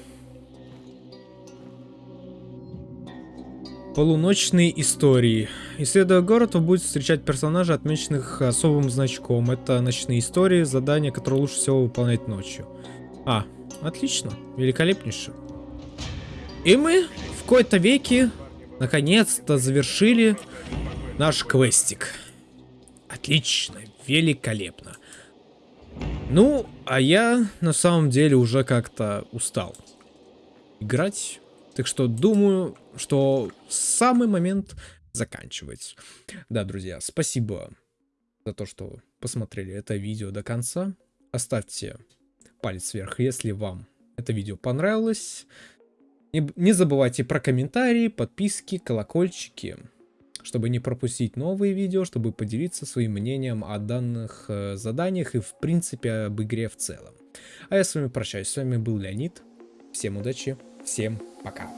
Полуночные истории. Исследуя город, вы будете встречать персонажей, отмеченных особым значком. Это ночные истории, задания, которые лучше всего выполнять ночью. А, отлично. Великолепнейше. И мы в кои-то веке наконец-то завершили наш квестик. Отлично, великолепно. Ну, а я на самом деле уже как-то устал играть. Так что думаю, что самый момент заканчивать. Да, друзья, спасибо за то, что посмотрели это видео до конца. Оставьте палец вверх, если вам это видео понравилось. Не, не забывайте про комментарии, подписки, колокольчики, чтобы не пропустить новые видео, чтобы поделиться своим мнением о данных э, заданиях и в принципе об игре в целом. А я с вами прощаюсь. С вами был Леонид. Всем удачи, всем пока.